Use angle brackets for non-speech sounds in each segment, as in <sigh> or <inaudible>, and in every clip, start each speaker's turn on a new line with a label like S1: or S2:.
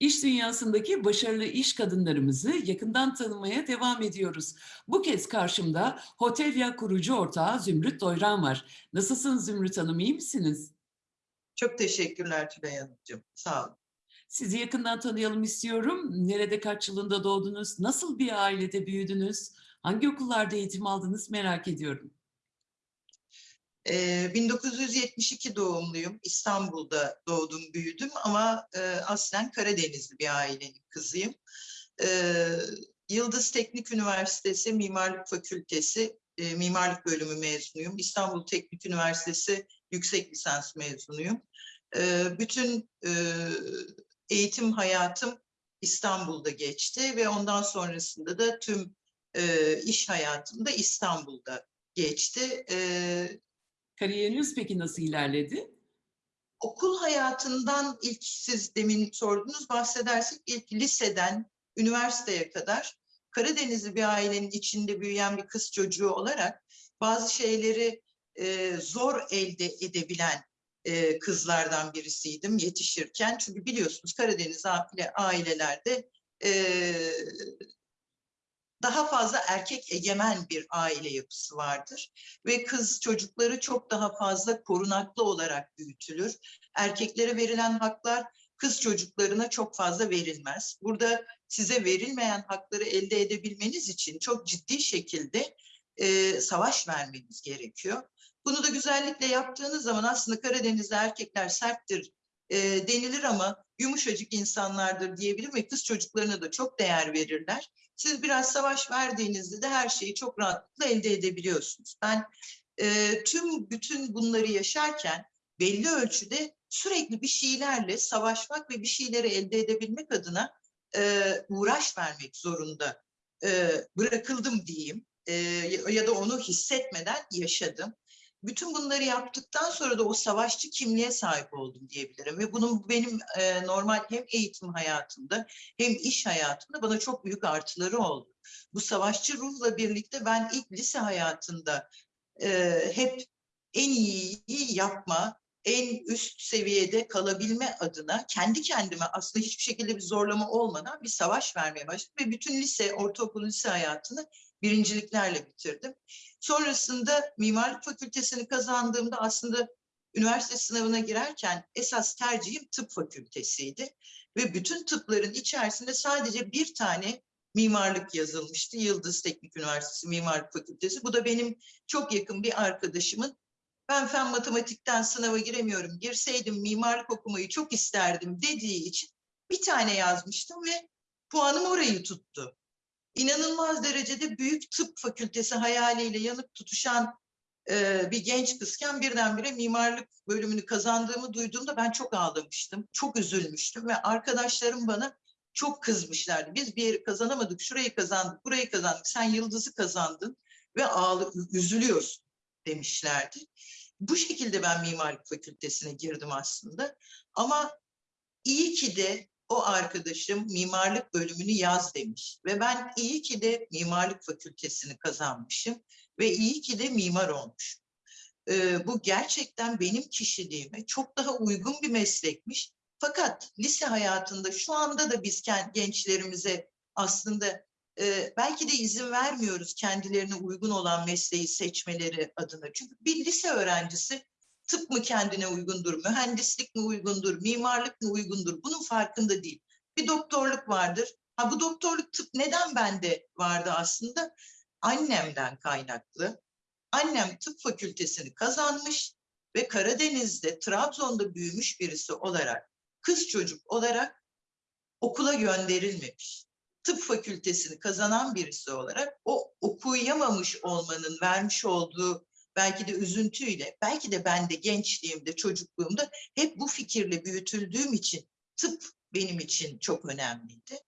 S1: İş dünyasındaki başarılı iş kadınlarımızı yakından tanımaya devam ediyoruz. Bu kez karşımda Hotelya kurucu ortağı Zümrüt Doyran var. Nasılsınız Zümrüt Hanım, iyi misiniz?
S2: Çok teşekkürler Tülay Hanımcığım. Sağ olun.
S1: Sizi yakından tanıyalım istiyorum. Nerede kaç yılında doğdunuz? Nasıl bir ailede büyüdünüz? Hangi okullarda eğitim aldınız merak ediyorum.
S2: Ee, 1972 doğumluyum. İstanbul'da doğdum, büyüdüm ama e, aslen Karadenizli bir ailenin kızıyım. Ee, Yıldız Teknik Üniversitesi Mimarlık Fakültesi e, Mimarlık Bölümü mezunuyum. İstanbul Teknik Üniversitesi Yüksek Lisans mezunuyum. Ee, bütün e, eğitim hayatım İstanbul'da geçti ve ondan sonrasında da tüm e, iş hayatım da İstanbul'da geçti. Ee,
S1: Kariyeriniz peki nasıl ilerledi?
S2: okul hayatından ilk siz demin sordunuz bahsedersek ilk liseden üniversiteye kadar Karadenizli bir ailenin içinde büyüyen bir kız çocuğu olarak bazı şeyleri e, zor elde edebilen e, kızlardan birisiydim yetişirken. Çünkü biliyorsunuz Karadeniz aile, ailelerde e, daha fazla erkek egemen bir aile yapısı vardır ve kız çocukları çok daha fazla korunaklı olarak büyütülür. Erkeklere verilen haklar kız çocuklarına çok fazla verilmez. Burada size verilmeyen hakları elde edebilmeniz için çok ciddi şekilde e, savaş vermeniz gerekiyor. Bunu da güzellikle yaptığınız zaman aslında Karadeniz'de erkekler serttir e, denilir ama yumuşacık insanlardır diyebilirim ve kız çocuklarına da çok değer verirler. Siz biraz savaş verdiğinizde de her şeyi çok rahatlıkla elde edebiliyorsunuz. Ben e, tüm bütün bunları yaşarken belli ölçüde sürekli bir şeylerle savaşmak ve bir şeyleri elde edebilmek adına e, uğraş vermek zorunda e, bırakıldım diyeyim e, ya da onu hissetmeden yaşadım. Bütün bunları yaptıktan sonra da o savaşçı kimliğe sahip oldum diyebilirim ve bunun benim e, normal hem eğitim hayatımda hem iş hayatımda bana çok büyük artıları oldu. Bu savaşçı ruhla birlikte ben ilk lise hayatında e, hep en iyiyi yapma, en üst seviyede kalabilme adına kendi kendime aslında hiçbir şekilde bir zorlama olmadan bir savaş vermeye başladım ve bütün lise, ortaokul lise hayatını birinciliklerle bitirdim. Sonrasında mimarlık fakültesini kazandığımda aslında üniversite sınavına girerken esas tercihim tıp fakültesiydi. Ve bütün tıpların içerisinde sadece bir tane mimarlık yazılmıştı. Yıldız Teknik Üniversitesi Mimarlık Fakültesi. Bu da benim çok yakın bir arkadaşımın ben fen matematikten sınava giremiyorum, girseydim mimarlık okumayı çok isterdim dediği için bir tane yazmıştım ve puanım orayı tuttu. İnanılmaz derecede büyük tıp fakültesi hayaliyle yanıp tutuşan e, bir genç kızken birdenbire mimarlık bölümünü kazandığımı duyduğumda ben çok ağlamıştım, çok üzülmüştüm ve arkadaşlarım bana çok kızmışlardı. Biz bir yeri kazanamadık, şurayı kazandık, burayı kazandık, sen yıldızı kazandın ve ağlı, üzülüyorsun demişlerdi. Bu şekilde ben mimarlık fakültesine girdim aslında. Ama iyi ki de o arkadaşım mimarlık bölümünü yaz demiş. Ve ben iyi ki de mimarlık fakültesini kazanmışım ve iyi ki de mimar olmuş. Ee, bu gerçekten benim kişiliğime çok daha uygun bir meslekmiş. Fakat lise hayatında şu anda da biz gençlerimize aslında e, belki de izin vermiyoruz kendilerine uygun olan mesleği seçmeleri adına. Çünkü bir lise öğrencisi tıp mı kendine uygundur, mühendislik mi uygundur, mimarlık mı uygundur bunun farkında değil. Bir doktorluk vardır. Ha bu doktorluk tıp neden bende vardı aslında? Annemden kaynaklı. Annem tıp fakültesini kazanmış ve Karadeniz'de, Trabzon'da büyümüş birisi olarak, kız çocuk olarak okula gönderilmemiş tıp fakültesini kazanan birisi olarak o okuyamamış olmanın vermiş olduğu belki de üzüntüyle, belki de ben de gençliğimde, çocukluğumda hep bu fikirle büyütüldüğüm için tıp benim için çok önemliydi.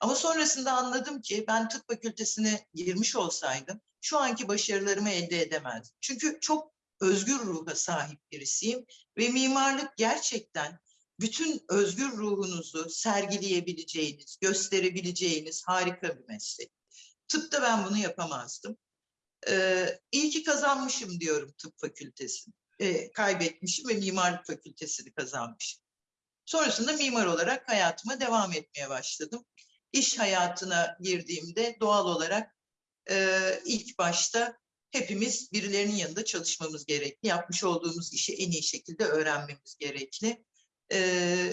S2: Ama sonrasında anladım ki ben tıp fakültesine girmiş olsaydım şu anki başarılarımı elde edemezdim. Çünkü çok özgür ruha sahip birisiyim ve mimarlık gerçekten bütün özgür ruhunuzu sergileyebileceğiniz, gösterebileceğiniz harika bir meslek. Tıpta ben bunu yapamazdım. Ee, iyi ki kazanmışım diyorum tıp fakültesini. Ee, kaybetmişim ve mimarlık fakültesini kazanmışım. Sonrasında mimar olarak hayatıma devam etmeye başladım. İş hayatına girdiğimde doğal olarak e, ilk başta hepimiz birilerinin yanında çalışmamız gerekli. Yapmış olduğumuz işi en iyi şekilde öğrenmemiz gerekli. E,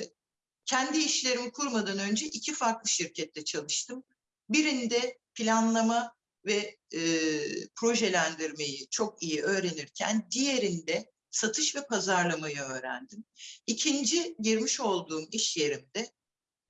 S2: kendi işlerimi kurmadan önce iki farklı şirkette çalıştım. Birinde planlama ve e, projelendirmeyi çok iyi öğrenirken diğerinde satış ve pazarlamayı öğrendim. İkinci girmiş olduğum iş yerimde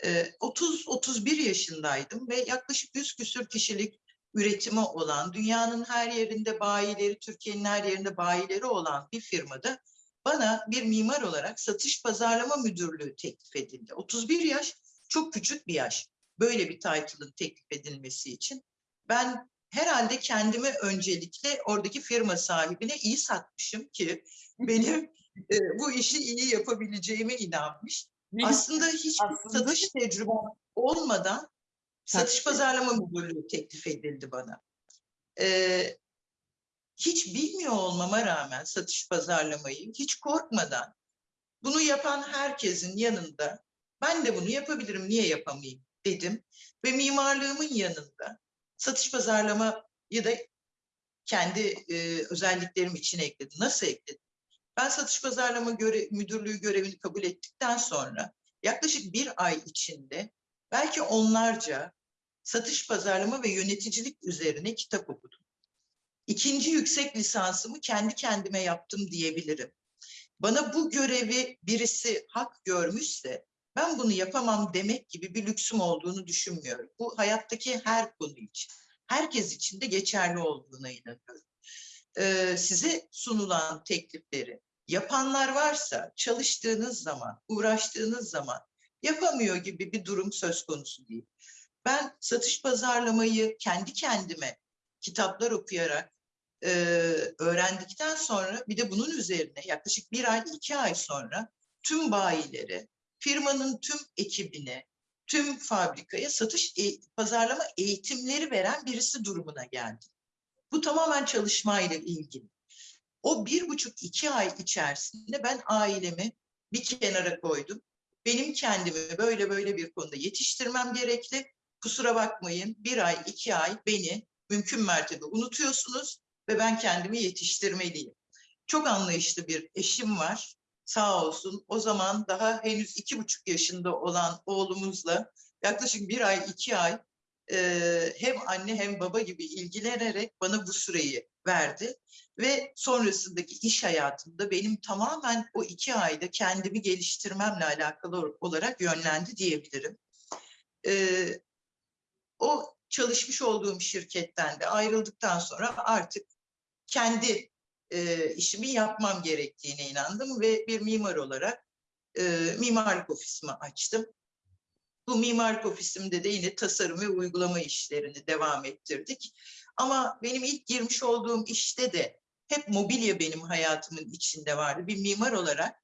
S2: e, 30-31 yaşındaydım ve yaklaşık 100 küsür kişilik üretimi olan, dünyanın her yerinde bayileri, Türkiye'nin her yerinde bayileri olan bir firmada bana bir mimar olarak satış pazarlama müdürlüğü teklif edildi. 31 yaş çok küçük bir yaş. Böyle bir title'ın teklif edilmesi için. Ben herhalde kendimi öncelikle oradaki firma sahibine iyi satmışım ki benim <laughs> e, bu işi iyi yapabileceğime inanmış.
S1: Ne.
S2: Aslında hiç
S1: Aslında-
S2: satış tecrübem olmadan satış
S1: Satış-
S2: pazarlama müdürlüğü teklif edildi bana. Ee, hiç bilmiyor olmama rağmen satış pazarlamayı hiç korkmadan bunu yapan herkesin yanında ben de bunu yapabilirim niye yapamayayım dedim ve mimarlığımın yanında satış pazarlamayı da kendi e, özelliklerim için ekledim. Nasıl ekledim? Ben satış pazarlama göre, müdürlüğü görevini kabul ettikten sonra yaklaşık bir ay içinde belki onlarca satış pazarlama ve yöneticilik üzerine kitap okudum. İkinci yüksek lisansımı kendi kendime yaptım diyebilirim. Bana bu görevi birisi hak görmüşse ben bunu yapamam demek gibi bir lüksüm olduğunu düşünmüyorum. Bu hayattaki her konu için, herkes için de geçerli olduğuna inanıyorum. Ee, size sunulan teklifleri yapanlar varsa çalıştığınız zaman, uğraştığınız zaman yapamıyor gibi bir durum söz konusu değil. Ben satış pazarlamayı kendi kendime kitaplar okuyarak e, öğrendikten sonra bir de bunun üzerine yaklaşık bir ay, iki ay sonra tüm bayileri, firmanın tüm ekibine, tüm fabrikaya satış e- pazarlama eğitimleri veren birisi durumuna geldim. Bu tamamen çalışmayla ilgili. O bir buçuk iki ay içerisinde ben ailemi bir kenara koydum. Benim kendimi böyle böyle bir konuda yetiştirmem gerekli. Kusura bakmayın bir ay iki ay beni mümkün mertebe unutuyorsunuz ve ben kendimi yetiştirmeliyim. Çok anlayışlı bir eşim var sağ olsun. O zaman daha henüz iki buçuk yaşında olan oğlumuzla yaklaşık bir ay iki ay e, hem anne hem baba gibi ilgilenerek bana bu süreyi verdi. Ve sonrasındaki iş hayatımda benim tamamen o iki ayda kendimi geliştirmemle alakalı olarak yönlendi diyebilirim. Ee, o çalışmış olduğum şirketten de ayrıldıktan sonra artık kendi e, işimi yapmam gerektiğine inandım ve bir mimar olarak e, mimarlık ofisimi açtım. Bu mimarlık ofisimde de yine tasarım ve uygulama işlerini devam ettirdik. Ama benim ilk girmiş olduğum işte de hep mobilya benim hayatımın içinde vardı. Bir mimar olarak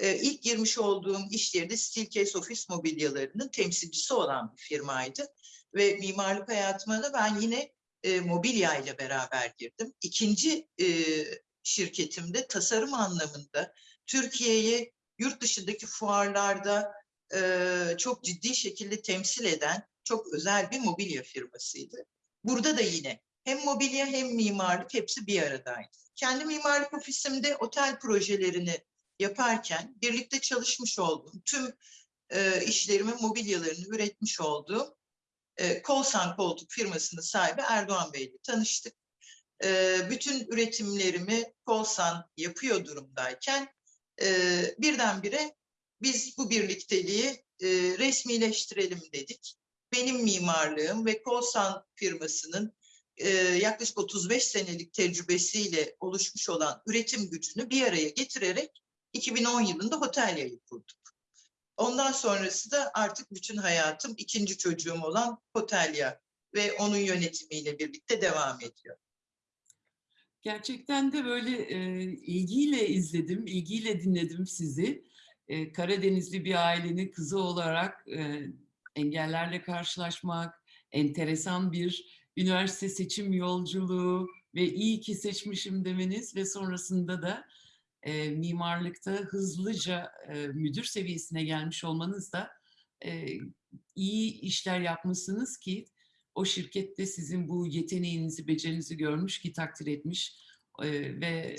S2: e, ilk girmiş olduğum iş yeri de Steelcase ofis mobilyalarının temsilcisi olan bir firmaydı. Ve mimarlık hayatıma da ben yine e, mobilya ile beraber girdim. İkinci e, şirketimde tasarım anlamında Türkiye'yi yurt dışındaki fuarlarda e, çok ciddi şekilde temsil eden çok özel bir mobilya firmasıydı. Burada da yine hem mobilya hem mimarlık hepsi bir aradaydı. Kendi mimarlık ofisimde otel projelerini yaparken birlikte çalışmış olduğum tüm e, işlerimin mobilyalarını üretmiş olduğum e, Kolsan Koltuk firmasının sahibi Erdoğan Bey ile tanıştık. Bütün üretimlerimi Kolsan yapıyor durumdayken birdenbire biz bu birlikteliği e, resmileştirelim dedik. Benim mimarlığım ve Kolsan firmasının yaklaşık 35 senelik tecrübesiyle oluşmuş olan üretim gücünü bir araya getirerek 2010 yılında Hotelya'yı kurduk. Ondan sonrası da artık bütün hayatım ikinci çocuğum olan Hotelya ve onun yönetimiyle birlikte devam ediyor.
S1: Gerçekten de böyle e, ilgiyle izledim, ilgiyle dinledim sizi. E, Karadenizli bir ailenin kızı olarak e, engellerle karşılaşmak, enteresan bir üniversite seçim yolculuğu ve iyi ki seçmişim demeniz ve sonrasında da e, mimarlıkta hızlıca e, müdür seviyesine gelmiş olmanız da e, iyi işler yapmışsınız ki o şirkette sizin bu yeteneğinizi, becerinizi görmüş ki takdir etmiş e, ve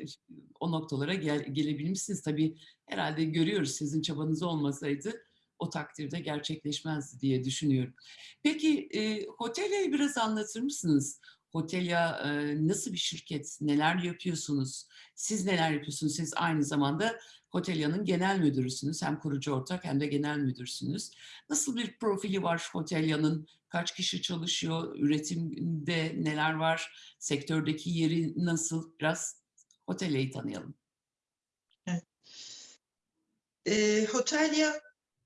S1: o noktalara gel, gelebilmişsiniz. Tabii herhalde görüyoruz sizin çabanız olmasaydı o takdirde gerçekleşmezdi diye düşünüyorum. Peki e, Hotelya'yı biraz anlatır mısınız? Hotelya e, nasıl bir şirket? Neler yapıyorsunuz? Siz neler yapıyorsunuz? Siz aynı zamanda Hotelya'nın genel müdürüsünüz. Hem kurucu ortak hem de genel müdürsünüz. Nasıl bir profili var Hotelya'nın? Kaç kişi çalışıyor? Üretimde neler var? Sektördeki yeri nasıl? Biraz Hotelya'yı tanıyalım.
S2: E, Hotelya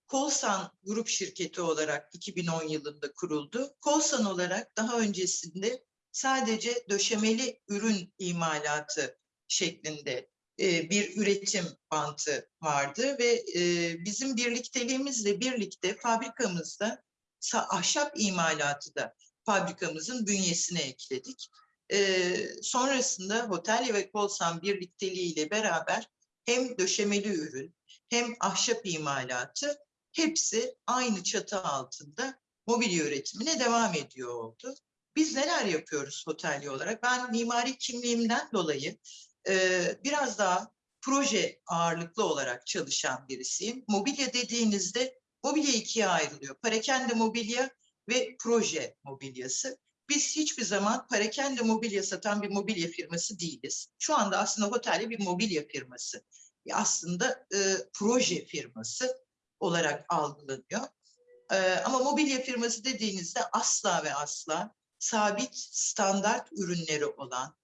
S2: Kolsan grup şirketi olarak 2010 yılında kuruldu. Kolsan olarak daha öncesinde sadece döşemeli ürün imalatı şeklinde e, bir üretim bantı vardı ve e, bizim birlikteliğimizle birlikte fabrikamızda ahşap imalatı da fabrikamızın bünyesine ekledik. E, sonrasında Hotelya ve Kolsan birlikteliğiyle beraber hem döşemeli ürün hem ahşap imalatı hepsi aynı çatı altında mobilya üretimine devam ediyor oldu. Biz neler yapıyoruz otelli olarak? Ben mimari kimliğimden dolayı e, biraz daha proje ağırlıklı olarak çalışan birisiyim. Mobilya dediğinizde mobilya ikiye ayrılıyor. Parakende mobilya ve proje mobilyası. Biz hiçbir zaman parakende mobilya satan bir mobilya firması değiliz. Şu anda aslında Hotelya bir mobilya firması. Aslında e, proje firması olarak algılanıyor. E, ama mobilya firması dediğinizde asla ve asla sabit standart ürünleri olan,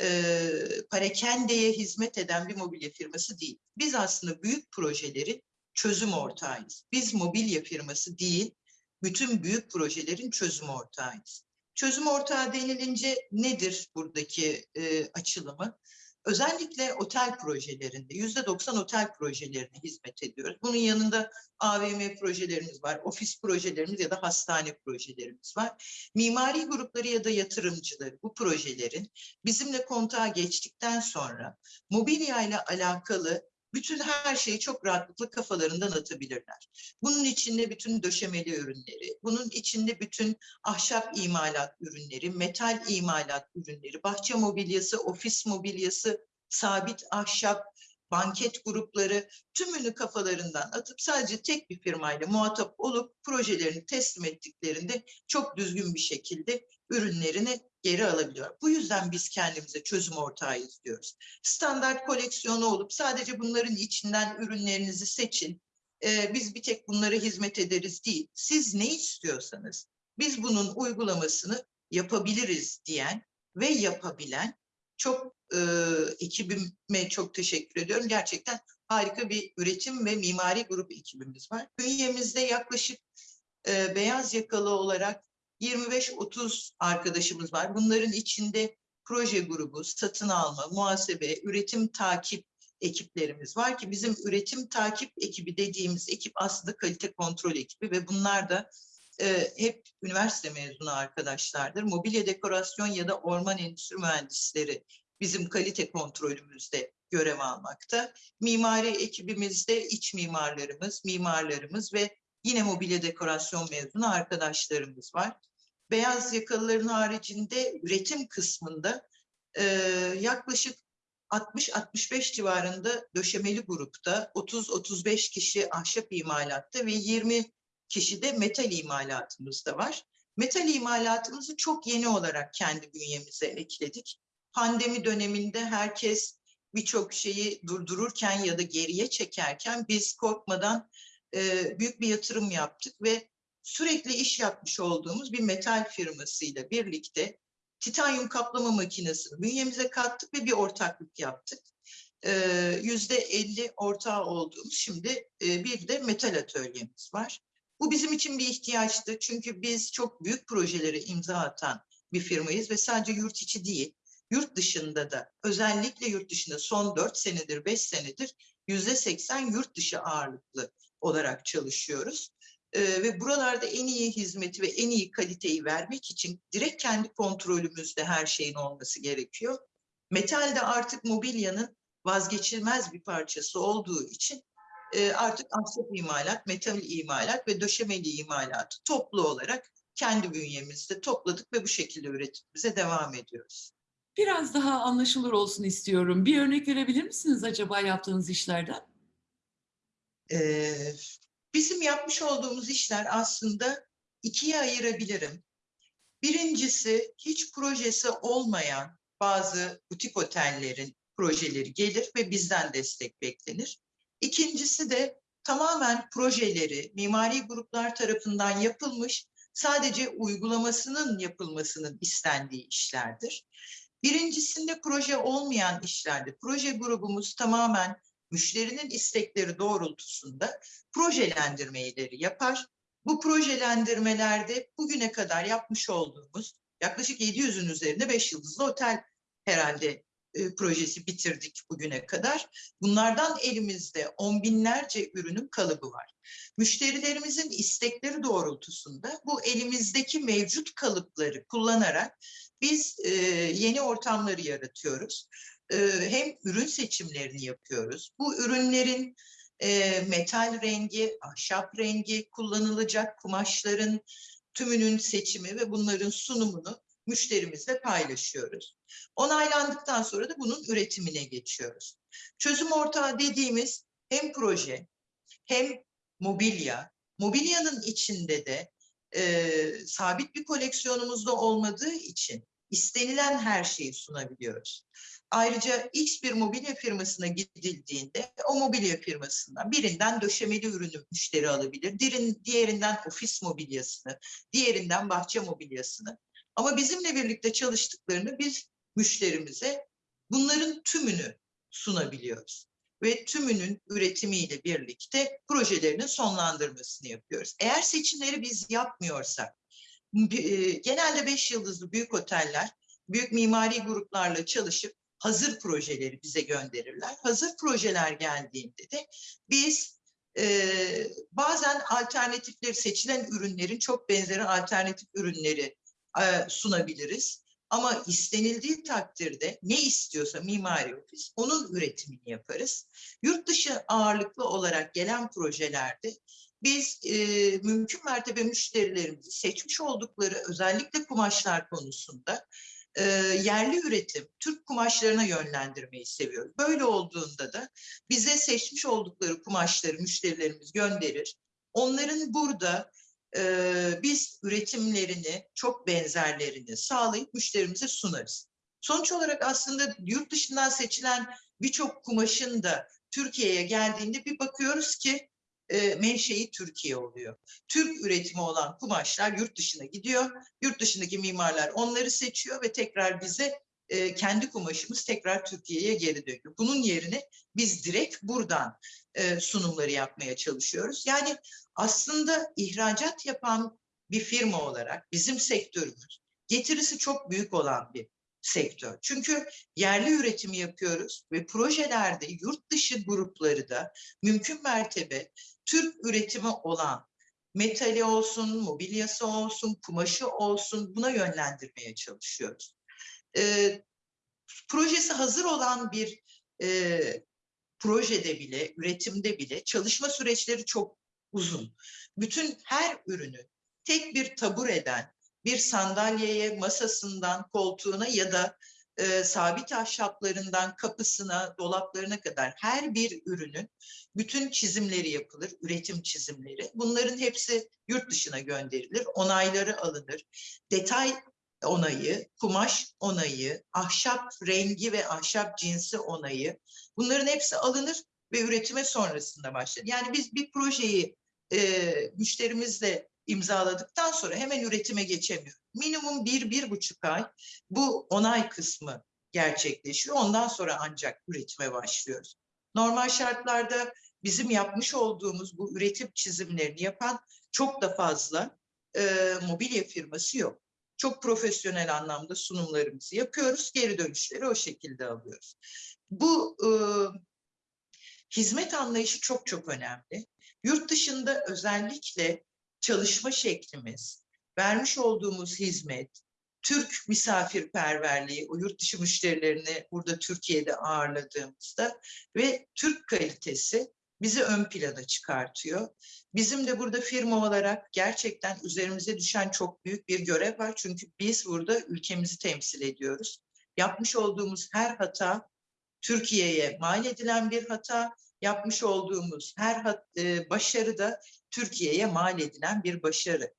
S2: e, parakendeye hizmet eden bir mobilya firması değil. Biz aslında büyük projelerin çözüm ortağıyız. Biz mobilya firması değil, bütün büyük projelerin çözüm ortağıyız. Çözüm ortağı denilince nedir buradaki e, açılımı? Özellikle otel projelerinde, yüzde 90 otel projelerine hizmet ediyoruz. Bunun yanında AVM projelerimiz var, ofis projelerimiz ya da hastane projelerimiz var. Mimari grupları ya da yatırımcıları bu projelerin bizimle kontağa geçtikten sonra mobilya ile alakalı bütün her şeyi çok rahatlıkla kafalarından atabilirler. Bunun içinde bütün döşemeli ürünleri, bunun içinde bütün ahşap imalat ürünleri, metal imalat ürünleri, bahçe mobilyası, ofis mobilyası, sabit ahşap, banket grupları tümünü kafalarından atıp sadece tek bir firmayla muhatap olup projelerini teslim ettiklerinde çok düzgün bir şekilde ürünlerini geri alabiliyor. Bu yüzden biz kendimize çözüm ortağıyız diyoruz. Standart koleksiyonu olup sadece bunların içinden ürünlerinizi seçin. Ee, biz bir tek bunlara hizmet ederiz değil. Siz ne istiyorsanız biz bunun uygulamasını yapabiliriz diyen ve yapabilen çok e, ekibime çok teşekkür ediyorum. Gerçekten harika bir üretim ve mimari grup ekibimiz var. Bünyemizde yaklaşık e, beyaz yakalı olarak 25-30 arkadaşımız var. Bunların içinde proje grubu, satın alma, muhasebe, üretim takip ekiplerimiz var ki bizim üretim takip ekibi dediğimiz ekip aslında kalite kontrol ekibi ve bunlar da e, hep üniversite mezunu arkadaşlardır. Mobilya dekorasyon ya da orman endüstri mühendisleri bizim kalite kontrolümüzde görev almakta. Mimari ekibimizde iç mimarlarımız, mimarlarımız ve yine mobilya dekorasyon mezunu arkadaşlarımız var. Beyaz yakalıların haricinde üretim kısmında e, yaklaşık 60-65 civarında döşemeli grupta, 30-35 kişi ahşap imalatta ve 20 kişi de metal imalatımızda var. Metal imalatımızı çok yeni olarak kendi bünyemize ekledik. Pandemi döneminde herkes birçok şeyi durdururken ya da geriye çekerken biz korkmadan e, büyük bir yatırım yaptık ve sürekli iş yapmış olduğumuz bir metal firmasıyla birlikte titanyum kaplama makinesini bünyemize kattık ve bir ortaklık yaptık. Yüzde elli ortağı olduğumuz şimdi e, bir de metal atölyemiz var. Bu bizim için bir ihtiyaçtı çünkü biz çok büyük projelere imza atan bir firmayız ve sadece yurt içi değil, yurt dışında da özellikle yurt dışında son dört senedir, beş senedir yüzde seksen yurt dışı ağırlıklı olarak çalışıyoruz. Ee, ve buralarda en iyi hizmeti ve en iyi kaliteyi vermek için direkt kendi kontrolümüzde her şeyin olması gerekiyor. Metalde artık mobilyanın vazgeçilmez bir parçası olduğu için e, artık ahşap imalat, metal imalat ve döşemeli imalatı toplu olarak kendi bünyemizde topladık ve bu şekilde üretimimize devam ediyoruz.
S1: Biraz daha anlaşılır olsun istiyorum. Bir örnek verebilir misiniz acaba yaptığınız işlerden?
S2: Ee, bizim yapmış olduğumuz işler aslında ikiye ayırabilirim. Birincisi hiç projesi olmayan bazı butik otellerin projeleri gelir ve bizden destek beklenir. İkincisi de tamamen projeleri mimari gruplar tarafından yapılmış, sadece uygulamasının yapılmasının istendiği işlerdir. Birincisinde proje olmayan işlerde proje grubumuz tamamen müşterinin istekleri doğrultusunda projelendirmeleri yapar. Bu projelendirmelerde bugüne kadar yapmış olduğumuz yaklaşık 700'ün üzerinde 5 yıldızlı otel herhalde e, projesi bitirdik bugüne kadar. Bunlardan elimizde on binlerce ürünün kalıbı var. Müşterilerimizin istekleri doğrultusunda bu elimizdeki mevcut kalıpları kullanarak biz e, yeni ortamları yaratıyoruz. E, hem ürün seçimlerini yapıyoruz. Bu ürünlerin e, metal rengi, ahşap rengi kullanılacak kumaşların tümünün seçimi ve bunların sunumunu müşterimizle paylaşıyoruz. Onaylandıktan sonra da bunun üretimine geçiyoruz. Çözüm ortağı dediğimiz hem proje hem mobilya, mobilyanın içinde de e, sabit bir koleksiyonumuzda olmadığı için istenilen her şeyi sunabiliyoruz. Ayrıca X bir mobilya firmasına gidildiğinde o mobilya firmasından birinden döşemeli ürünü müşteri alabilir, diğerin- diğerinden ofis mobilyasını, diğerinden bahçe mobilyasını. Ama bizimle birlikte çalıştıklarını biz müşterimize bunların tümünü sunabiliyoruz. Ve tümünün üretimiyle birlikte projelerinin sonlandırmasını yapıyoruz. Eğer seçimleri biz yapmıyorsak, genelde beş yıldızlı büyük oteller, büyük mimari gruplarla çalışıp hazır projeleri bize gönderirler. Hazır projeler geldiğinde de biz e, bazen alternatifleri, seçilen ürünlerin çok benzeri alternatif ürünleri e, sunabiliriz. Ama istenildiği takdirde ne istiyorsa mimari ofis onun üretimini yaparız. Yurt dışı ağırlıklı olarak gelen projelerde biz e, mümkün mertebe müşterilerimizi seçmiş oldukları özellikle kumaşlar konusunda e, yerli üretim, Türk kumaşlarına yönlendirmeyi seviyoruz. Böyle olduğunda da bize seçmiş oldukları kumaşları müşterilerimiz gönderir. Onların burada e, biz üretimlerini, çok benzerlerini sağlayıp müşterimize sunarız. Sonuç olarak aslında yurt dışından seçilen birçok kumaşın da Türkiye'ye geldiğinde bir bakıyoruz ki e, menşei Türkiye oluyor. Türk üretimi olan kumaşlar yurt dışına gidiyor. Yurt dışındaki mimarlar onları seçiyor ve tekrar bize e, kendi kumaşımız tekrar Türkiye'ye geri dönüyor. Bunun yerine biz direkt buradan e, sunumları yapmaya çalışıyoruz. Yani aslında ihracat yapan bir firma olarak bizim sektörümüz getirisi çok büyük olan bir sektör. Çünkü yerli üretimi yapıyoruz ve projelerde yurt dışı grupları da mümkün mertebe Türk üretimi olan metali olsun, mobilyası olsun, kumaşı olsun buna yönlendirmeye çalışıyoruz. Ee, projesi hazır olan bir e, projede bile, üretimde bile çalışma süreçleri çok uzun. Bütün her ürünü tek bir tabureden, bir sandalyeye, masasından, koltuğuna ya da e, sabit ahşaplarından kapısına, dolaplarına kadar her bir ürünün bütün çizimleri yapılır, üretim çizimleri. Bunların hepsi yurt dışına gönderilir, onayları alınır. Detay onayı, kumaş onayı, ahşap rengi ve ahşap cinsi onayı bunların hepsi alınır ve üretime sonrasında başlar. Yani biz bir projeyi e, müşterimizle imzaladıktan sonra hemen üretime geçemiyor. Minimum bir, bir buçuk ay bu onay kısmı gerçekleşiyor. Ondan sonra ancak üretime başlıyoruz. Normal şartlarda bizim yapmış olduğumuz bu üretim çizimlerini yapan çok da fazla e, mobilya firması yok. Çok profesyonel anlamda sunumlarımızı yapıyoruz. Geri dönüşleri o şekilde alıyoruz. Bu e, hizmet anlayışı çok çok önemli. Yurt dışında özellikle çalışma şeklimiz, vermiş olduğumuz hizmet, Türk misafirperverliği, o yurt dışı müşterilerini burada Türkiye'de ağırladığımızda ve Türk kalitesi bizi ön plana çıkartıyor. Bizim de burada firma olarak gerçekten üzerimize düşen çok büyük bir görev var. Çünkü biz burada ülkemizi temsil ediyoruz. Yapmış olduğumuz her hata Türkiye'ye mal edilen bir hata, yapmış olduğumuz her e, başarı da Türkiye'ye mal edilen bir başarı.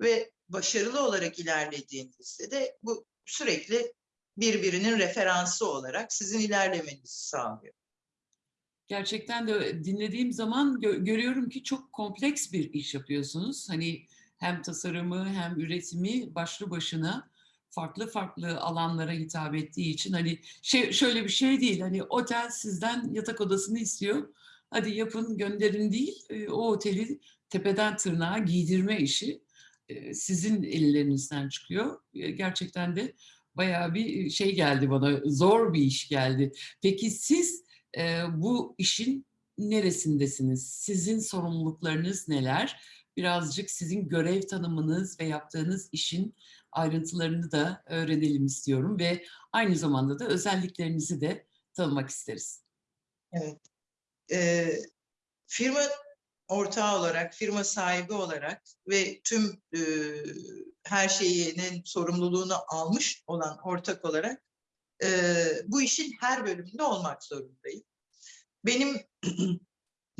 S2: Ve başarılı olarak ilerlediğinizde de bu sürekli birbirinin referansı olarak sizin ilerlemenizi sağlıyor.
S1: Gerçekten de dinlediğim zaman gö- görüyorum ki çok kompleks bir iş yapıyorsunuz. Hani hem tasarımı hem üretimi başlı başına farklı farklı alanlara hitap ettiği için hani şey şöyle bir şey değil hani otel sizden yatak odasını istiyor. Hadi yapın gönderin değil. e, O oteli tepeden tırnağa giydirme işi e, sizin ellerinizden çıkıyor. E, Gerçekten de bayağı bir şey geldi bana. Zor bir iş geldi. Peki siz e, bu işin neresindesiniz? Sizin sorumluluklarınız neler? Birazcık sizin görev tanımınız ve yaptığınız işin ayrıntılarını da öğrenelim istiyorum ve aynı zamanda da özelliklerinizi de tanımak isteriz.
S2: Evet. Ee, firma ortağı olarak, firma sahibi olarak ve tüm e, her şeyinin sorumluluğunu almış olan ortak olarak e, bu işin her bölümünde olmak zorundayım. Benim <clears throat>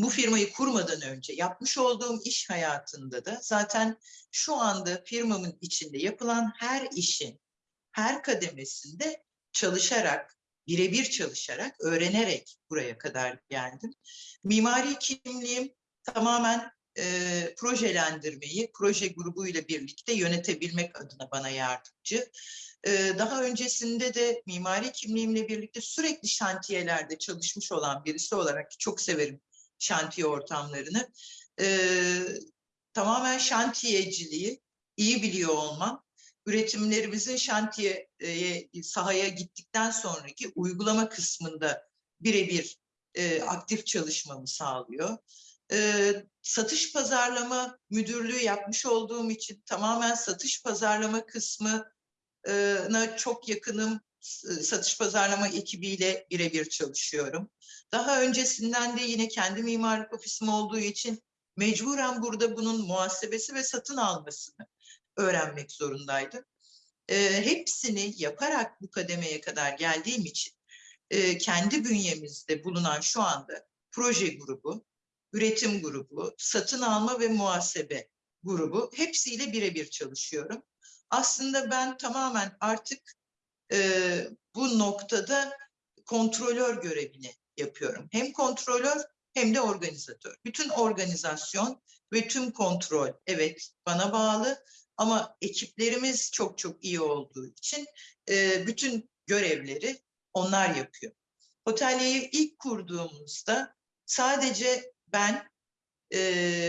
S2: bu firmayı kurmadan önce yapmış olduğum iş hayatında da zaten şu anda firmamın içinde yapılan her işin her kademesinde çalışarak, birebir çalışarak, öğrenerek buraya kadar geldim. Mimari kimliğim tamamen e, projelendirmeyi, proje grubuyla birlikte yönetebilmek adına bana yardımcı. E, daha öncesinde de mimari kimliğimle birlikte sürekli şantiyelerde çalışmış olan birisi olarak çok severim şantiye ortamlarını. E, tamamen şantiyeciliği iyi biliyor olmam, üretimlerimizin şantiyeye, sahaya gittikten sonraki uygulama kısmında birebir e, aktif çalışmamı sağlıyor. E, satış pazarlama müdürlüğü yapmış olduğum için tamamen satış pazarlama kısmına çok yakınım. S- Satış pazarlama ekibiyle birebir çalışıyorum. Daha öncesinden de yine kendi mimarlık ofisim olduğu için mecburen burada bunun muhasebesi ve satın almasını öğrenmek zorundaydım. E, hepsini yaparak bu kademeye kadar geldiğim için e, kendi bünyemizde bulunan şu anda proje grubu, üretim grubu, satın alma ve muhasebe grubu hepsiyle birebir çalışıyorum. Aslında ben tamamen artık e, bu noktada kontrolör görevini yapıyorum. Hem kontrolör hem de organizatör. Bütün organizasyon ve tüm kontrol evet bana bağlı ama ekiplerimiz çok çok iyi olduğu için e, bütün görevleri onlar yapıyor. Otelyeyi ilk kurduğumuzda sadece ben e,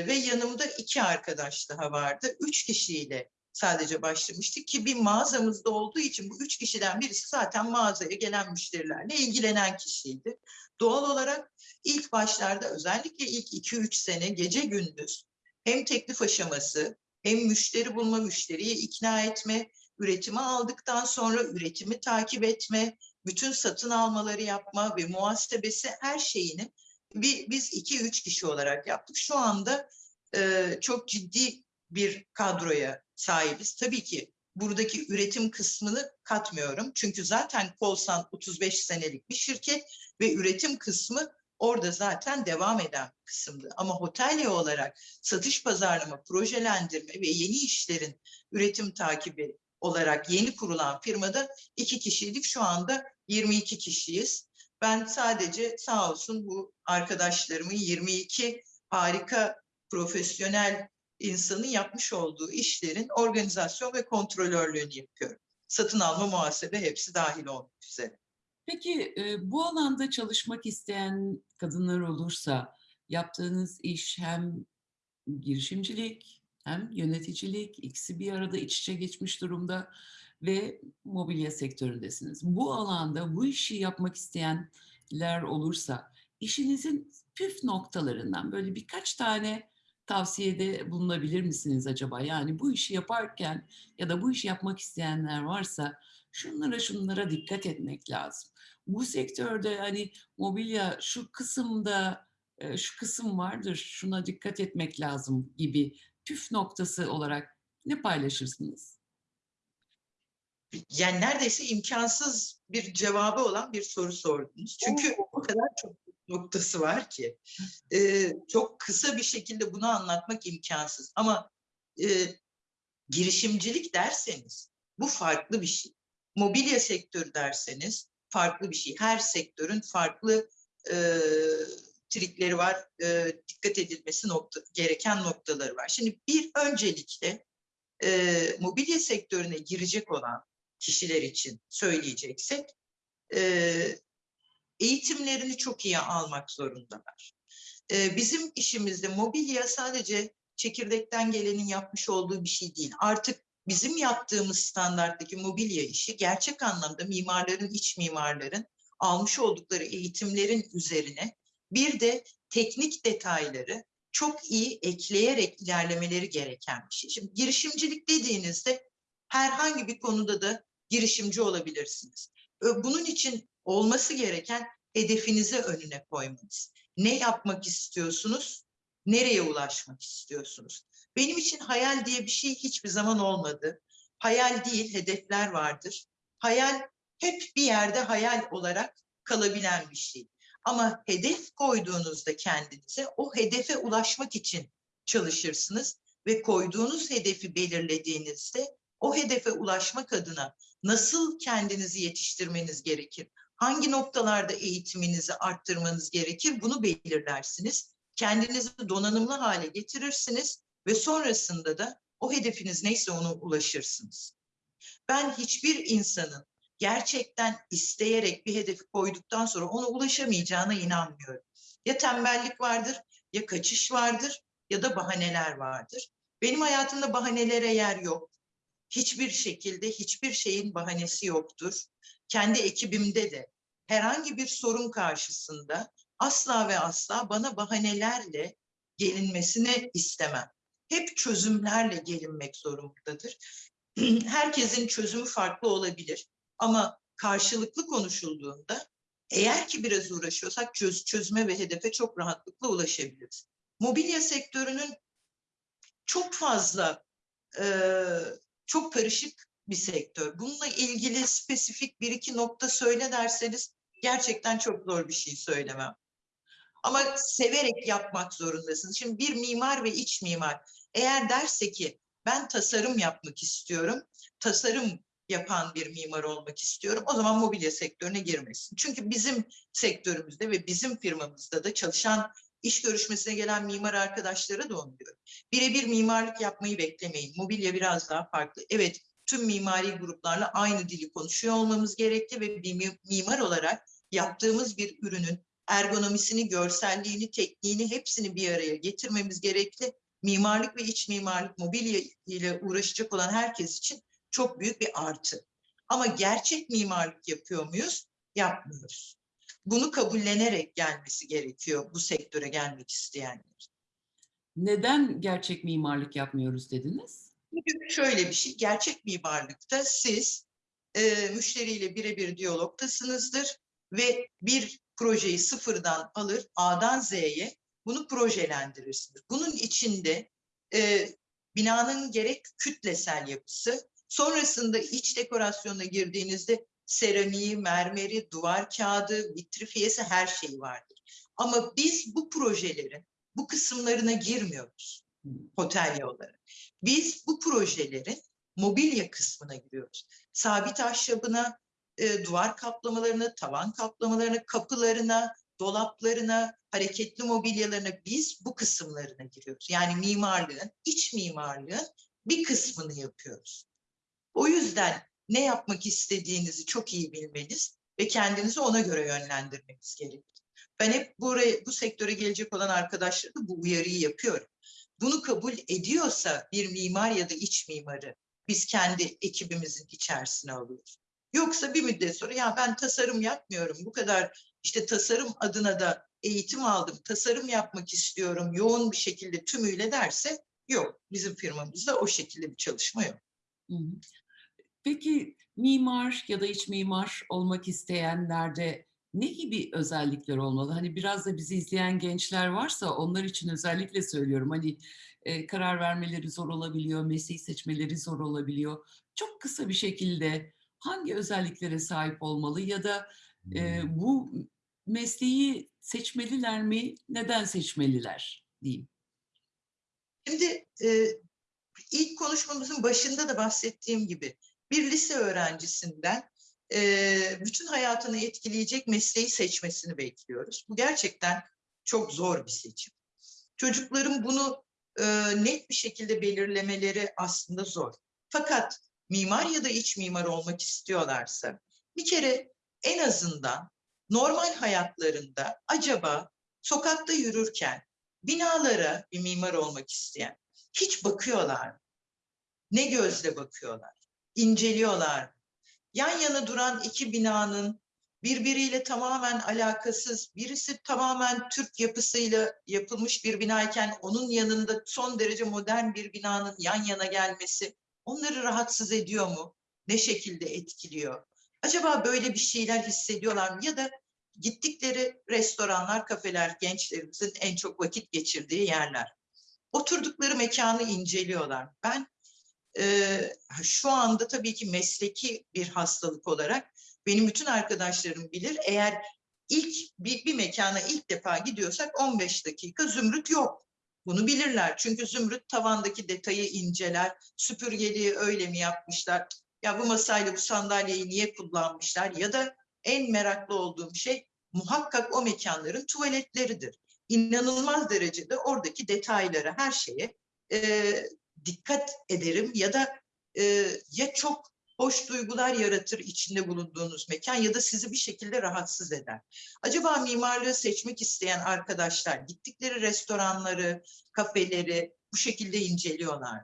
S2: ve yanımda iki arkadaş daha vardı. Üç kişiyle sadece başlamıştık ki bir mağazamızda olduğu için bu üç kişiden birisi zaten mağazaya gelen müşterilerle ilgilenen kişiydi. Doğal olarak ilk başlarda özellikle ilk iki üç sene gece gündüz hem teklif aşaması hem müşteri bulma, müşteriyi ikna etme, üretimi aldıktan sonra üretimi takip etme, bütün satın almaları yapma ve muhasebesi her şeyini bir, biz iki üç kişi olarak yaptık. Şu anda e, çok ciddi bir kadroya sahibiz. Tabii ki buradaki üretim kısmını katmıyorum. Çünkü zaten Kolsan 35 senelik bir şirket ve üretim kısmı orada zaten devam eden kısımdı. Ama hotelye olarak satış pazarlama, projelendirme ve yeni işlerin üretim takibi olarak yeni kurulan firmada iki kişiydik. Şu anda 22 kişiyiz. Ben sadece sağ olsun bu arkadaşlarımın 22 harika profesyonel insanın yapmış olduğu işlerin organizasyon ve kontrolörlüğünü yapıyorum. Satın alma, muhasebe hepsi dahil olmak üzere.
S1: Peki e, bu alanda çalışmak isteyen kadınlar olursa yaptığınız iş hem girişimcilik hem yöneticilik ikisi bir arada iç içe geçmiş durumda ve mobilya sektöründesiniz. Bu alanda bu işi yapmak isteyenler olursa işinizin püf noktalarından böyle birkaç tane tavsiyede bulunabilir misiniz acaba? Yani bu işi yaparken ya da bu işi yapmak isteyenler varsa şunlara şunlara dikkat etmek lazım. Bu sektörde hani mobilya şu kısımda e, şu kısım vardır şuna dikkat etmek lazım gibi püf noktası olarak ne paylaşırsınız?
S2: Yani neredeyse imkansız bir cevabı olan bir soru sordunuz. Çünkü o kadar çok noktası var ki. Ee, çok kısa bir şekilde bunu anlatmak imkansız. Ama e, girişimcilik derseniz bu farklı bir şey. Mobilya sektörü derseniz farklı bir şey. Her sektörün farklı e, trikleri var, e, dikkat edilmesi nokta, gereken noktaları var. Şimdi bir öncelikle e, mobilya sektörüne girecek olan kişiler için söyleyeceksek e, eğitimlerini çok iyi almak zorundalar. E, bizim işimizde mobilya sadece çekirdekten gelenin yapmış olduğu bir şey değil. Artık bizim yaptığımız standarttaki mobilya işi gerçek anlamda mimarların, iç mimarların almış oldukları eğitimlerin üzerine bir de teknik detayları çok iyi ekleyerek ilerlemeleri gereken bir şey. Şimdi girişimcilik dediğinizde herhangi bir konuda da girişimci olabilirsiniz. Bunun için olması gereken hedefinizi önüne koymanız. Ne yapmak istiyorsunuz? Nereye ulaşmak istiyorsunuz? Benim için hayal diye bir şey hiçbir zaman olmadı. Hayal değil, hedefler vardır. Hayal hep bir yerde hayal olarak kalabilen bir şey. Ama hedef koyduğunuzda kendinize o hedefe ulaşmak için çalışırsınız ve koyduğunuz hedefi belirlediğinizde o hedefe ulaşmak adına nasıl kendinizi yetiştirmeniz gerekir? Hangi noktalarda eğitiminizi arttırmanız gerekir? Bunu belirlersiniz. Kendinizi donanımlı hale getirirsiniz ve sonrasında da o hedefiniz neyse ona ulaşırsınız. Ben hiçbir insanın gerçekten isteyerek bir hedefi koyduktan sonra ona ulaşamayacağına inanmıyorum. Ya tembellik vardır, ya kaçış vardır ya da bahaneler vardır. Benim hayatımda bahanelere yer yok. Hiçbir şekilde hiçbir şeyin bahanesi yoktur. Kendi ekibimde de herhangi bir sorun karşısında asla ve asla bana bahanelerle gelinmesini istemem. Hep çözümlerle gelinmek zorundadır. <clears throat> Herkesin çözümü farklı olabilir. Ama karşılıklı konuşulduğunda eğer ki biraz uğraşıyorsak çöz, çözüme ve hedefe çok rahatlıkla ulaşabiliriz. Mobilya sektörünün çok fazla, e, çok karışık bir sektör. Bununla ilgili spesifik bir iki nokta söyle derseniz gerçekten çok zor bir şey söylemem. Ama severek yapmak zorundasınız. Şimdi bir mimar ve iç mimar eğer derse ki ben tasarım yapmak istiyorum, tasarım yapan bir mimar olmak istiyorum. O zaman mobilya sektörüne girmesin. Çünkü bizim sektörümüzde ve bizim firmamızda da çalışan iş görüşmesine gelen mimar arkadaşlara da onu diyorum. Birebir mimarlık yapmayı beklemeyin. Mobilya biraz daha farklı. Evet tüm mimari gruplarla aynı dili konuşuyor olmamız gerekli ve bir mimar olarak yaptığımız bir ürünün ergonomisini, görselliğini, tekniğini hepsini bir araya getirmemiz gerekli. Mimarlık ve iç mimarlık mobilya ile uğraşacak olan herkes için çok büyük bir artı. Ama gerçek mimarlık yapıyor muyuz? Yapmıyoruz. Bunu kabullenerek gelmesi gerekiyor bu sektöre gelmek isteyenler.
S1: Neden gerçek mimarlık yapmıyoruz dediniz?
S2: Çünkü şöyle bir şey, gerçek mimarlıkta siz e, müşteriyle birebir diyalogtasınızdır ve bir projeyi sıfırdan alır A'dan Z'ye bunu projelendirirsiniz. Bunun içinde e, binanın gerek kütlesel yapısı, sonrasında iç dekorasyona girdiğinizde seramiği, mermeri, duvar kağıdı, vitrifiyesi her şey vardır. Ama biz bu projelerin bu kısımlarına girmiyoruz otel olarak. Biz bu projelerin mobilya kısmına giriyoruz. Sabit ahşabına, e, duvar kaplamalarına, tavan kaplamalarına, kapılarına, dolaplarına, hareketli mobilyalarına biz bu kısımlarına giriyoruz. Yani mimarlığın, iç mimarlığın bir kısmını yapıyoruz. O yüzden ne yapmak istediğinizi çok iyi bilmeniz ve kendinizi ona göre yönlendirmeniz gerekir. Ben hep buraya, bu sektöre gelecek olan arkadaşlara da bu uyarıyı yapıyorum. Bunu kabul ediyorsa bir mimar ya da iç mimarı biz kendi ekibimizin içerisine alıyoruz. Yoksa bir müddet sonra ya ben tasarım yapmıyorum bu kadar işte tasarım adına da eğitim aldım, tasarım yapmak istiyorum yoğun bir şekilde tümüyle derse yok. Bizim firmamızda o şekilde bir çalışma yok.
S1: Peki mimar ya da iç mimar olmak isteyenlerde ne gibi özellikler olmalı? Hani biraz da bizi izleyen gençler varsa onlar için özellikle söylüyorum. Hani e, karar vermeleri zor olabiliyor, mesleği seçmeleri zor olabiliyor. Çok kısa bir şekilde hangi özelliklere sahip olmalı ya da e, bu mesleği seçmeliler mi? Neden seçmeliler diyeyim.
S2: Şimdi e, ilk konuşmamızın başında da bahsettiğim gibi bir lise öğrencisinden e, bütün hayatını etkileyecek mesleği seçmesini bekliyoruz. Bu gerçekten çok zor bir seçim. Çocukların bunu e, net bir şekilde belirlemeleri aslında zor. Fakat mimar ya da iç mimar olmak istiyorlarsa bir kere en azından normal hayatlarında acaba sokakta yürürken binalara bir mimar olmak isteyen hiç bakıyorlar mı? Ne gözle bakıyorlar? İnceliyorlar mı? Yan yana duran iki binanın birbiriyle tamamen alakasız, birisi tamamen Türk yapısıyla yapılmış bir binayken onun yanında son derece modern bir binanın yan yana gelmesi onları rahatsız ediyor mu? Ne şekilde etkiliyor? Acaba böyle bir şeyler hissediyorlar mı? Ya da gittikleri restoranlar, kafeler gençlerimizin en çok vakit geçirdiği yerler. Oturdukları mekanı inceliyorlar. Ben şu anda tabii ki mesleki bir hastalık olarak benim bütün arkadaşlarım bilir. Eğer ilk bir, bir mekana ilk defa gidiyorsak 15 dakika zümrüt yok. Bunu bilirler. Çünkü zümrüt tavandaki detayı inceler. Süpürgeliği öyle mi yapmışlar? Ya bu masayla bu sandalyeyi niye kullanmışlar? Ya da en meraklı olduğum şey muhakkak o mekanların tuvaletleridir. İnanılmaz derecede oradaki detaylara, her şeye e, dikkat ederim ya da e, ya çok hoş duygular yaratır içinde bulunduğunuz mekan ya da sizi bir şekilde rahatsız eder. Acaba mimarlığı seçmek isteyen arkadaşlar gittikleri restoranları, kafeleri bu şekilde inceliyorlar.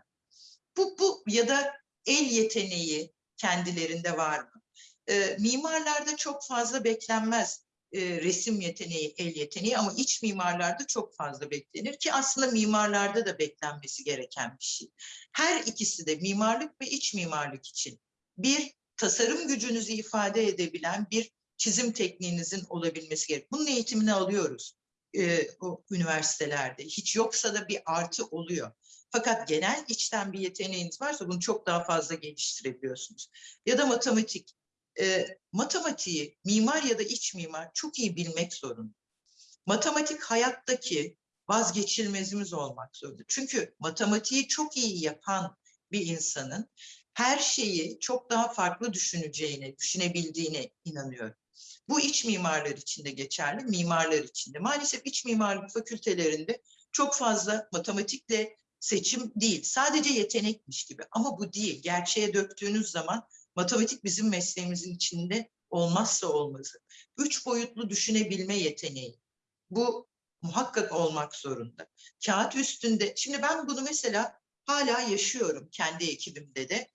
S2: Bu, bu ya da el yeteneği kendilerinde var mı? E, mimarlarda çok fazla beklenmez e, resim yeteneği, el yeteneği ama iç mimarlarda çok fazla beklenir ki aslında mimarlarda da beklenmesi gereken bir şey. Her ikisi de mimarlık ve iç mimarlık için bir tasarım gücünüzü ifade edebilen bir çizim tekniğinizin olabilmesi gerek. Bunun eğitimini alıyoruz e, o üniversitelerde. Hiç yoksa da bir artı oluyor. Fakat genel içten bir yeteneğiniz varsa bunu çok daha fazla geliştirebiliyorsunuz. Ya da matematik e, matematiği mimar ya da iç mimar çok iyi bilmek zorunda. Matematik hayattaki vazgeçilmezimiz olmak zorunda. Çünkü matematiği çok iyi yapan bir insanın her şeyi çok daha farklı düşüneceğine, düşünebildiğine inanıyorum. Bu iç mimarlar için de geçerli, mimarlar için de. Maalesef iç mimarlık fakültelerinde çok fazla matematikle seçim değil. Sadece yetenekmiş gibi ama bu değil. Gerçeğe döktüğünüz zaman Matematik bizim mesleğimizin içinde olmazsa olmazı. Üç boyutlu düşünebilme yeteneği. Bu muhakkak olmak zorunda. Kağıt üstünde, şimdi ben bunu mesela hala yaşıyorum kendi ekibimde de.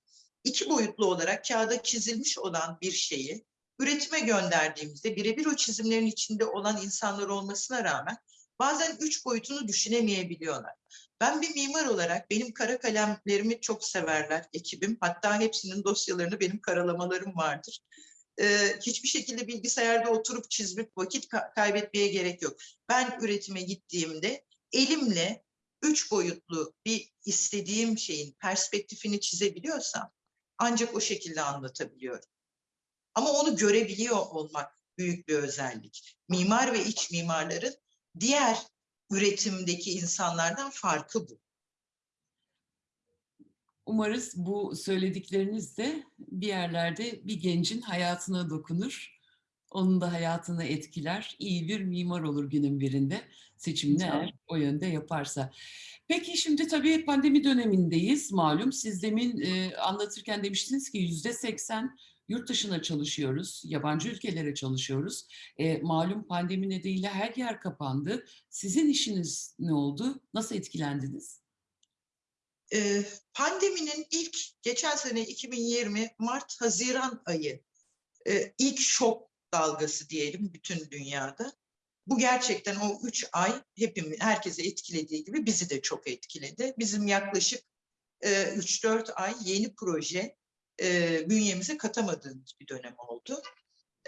S2: İki boyutlu olarak kağıda çizilmiş olan bir şeyi üretime gönderdiğimizde birebir o çizimlerin içinde olan insanlar olmasına rağmen bazen üç boyutunu düşünemeyebiliyorlar. Ben bir mimar olarak benim kara kalemlerimi çok severler ekibim. Hatta hepsinin dosyalarını benim karalamalarım vardır. Ee, hiçbir şekilde bilgisayarda oturup çizmek vakit ka kaybetmeye gerek yok. Ben üretime gittiğimde elimle üç boyutlu bir istediğim şeyin perspektifini çizebiliyorsam ancak o şekilde anlatabiliyorum. Ama onu görebiliyor olmak büyük bir özellik. Mimar ve iç mimarların diğer üretimdeki insanlardan farkı bu.
S1: Umarız bu söyledikleriniz de bir yerlerde bir gencin hayatına dokunur. Onun da hayatını etkiler. İyi bir mimar olur günün birinde. Seçimini eğer o yönde yaparsa. Peki şimdi tabii pandemi dönemindeyiz malum. Siz demin e, anlatırken demiştiniz ki yüzde seksen yurt dışına çalışıyoruz, yabancı ülkelere çalışıyoruz. E, malum pandemi nedeniyle her yer kapandı. Sizin işiniz ne oldu? Nasıl etkilendiniz?
S2: E, pandeminin ilk, geçen sene 2020 Mart-Haziran ayı e, ilk şok dalgası diyelim bütün dünyada. Bu gerçekten o üç ay hepimiz, herkese etkilediği gibi bizi de çok etkiledi. Bizim yaklaşık e, 3-4 ay yeni proje e, bünyemize katamadığımız bir dönem oldu.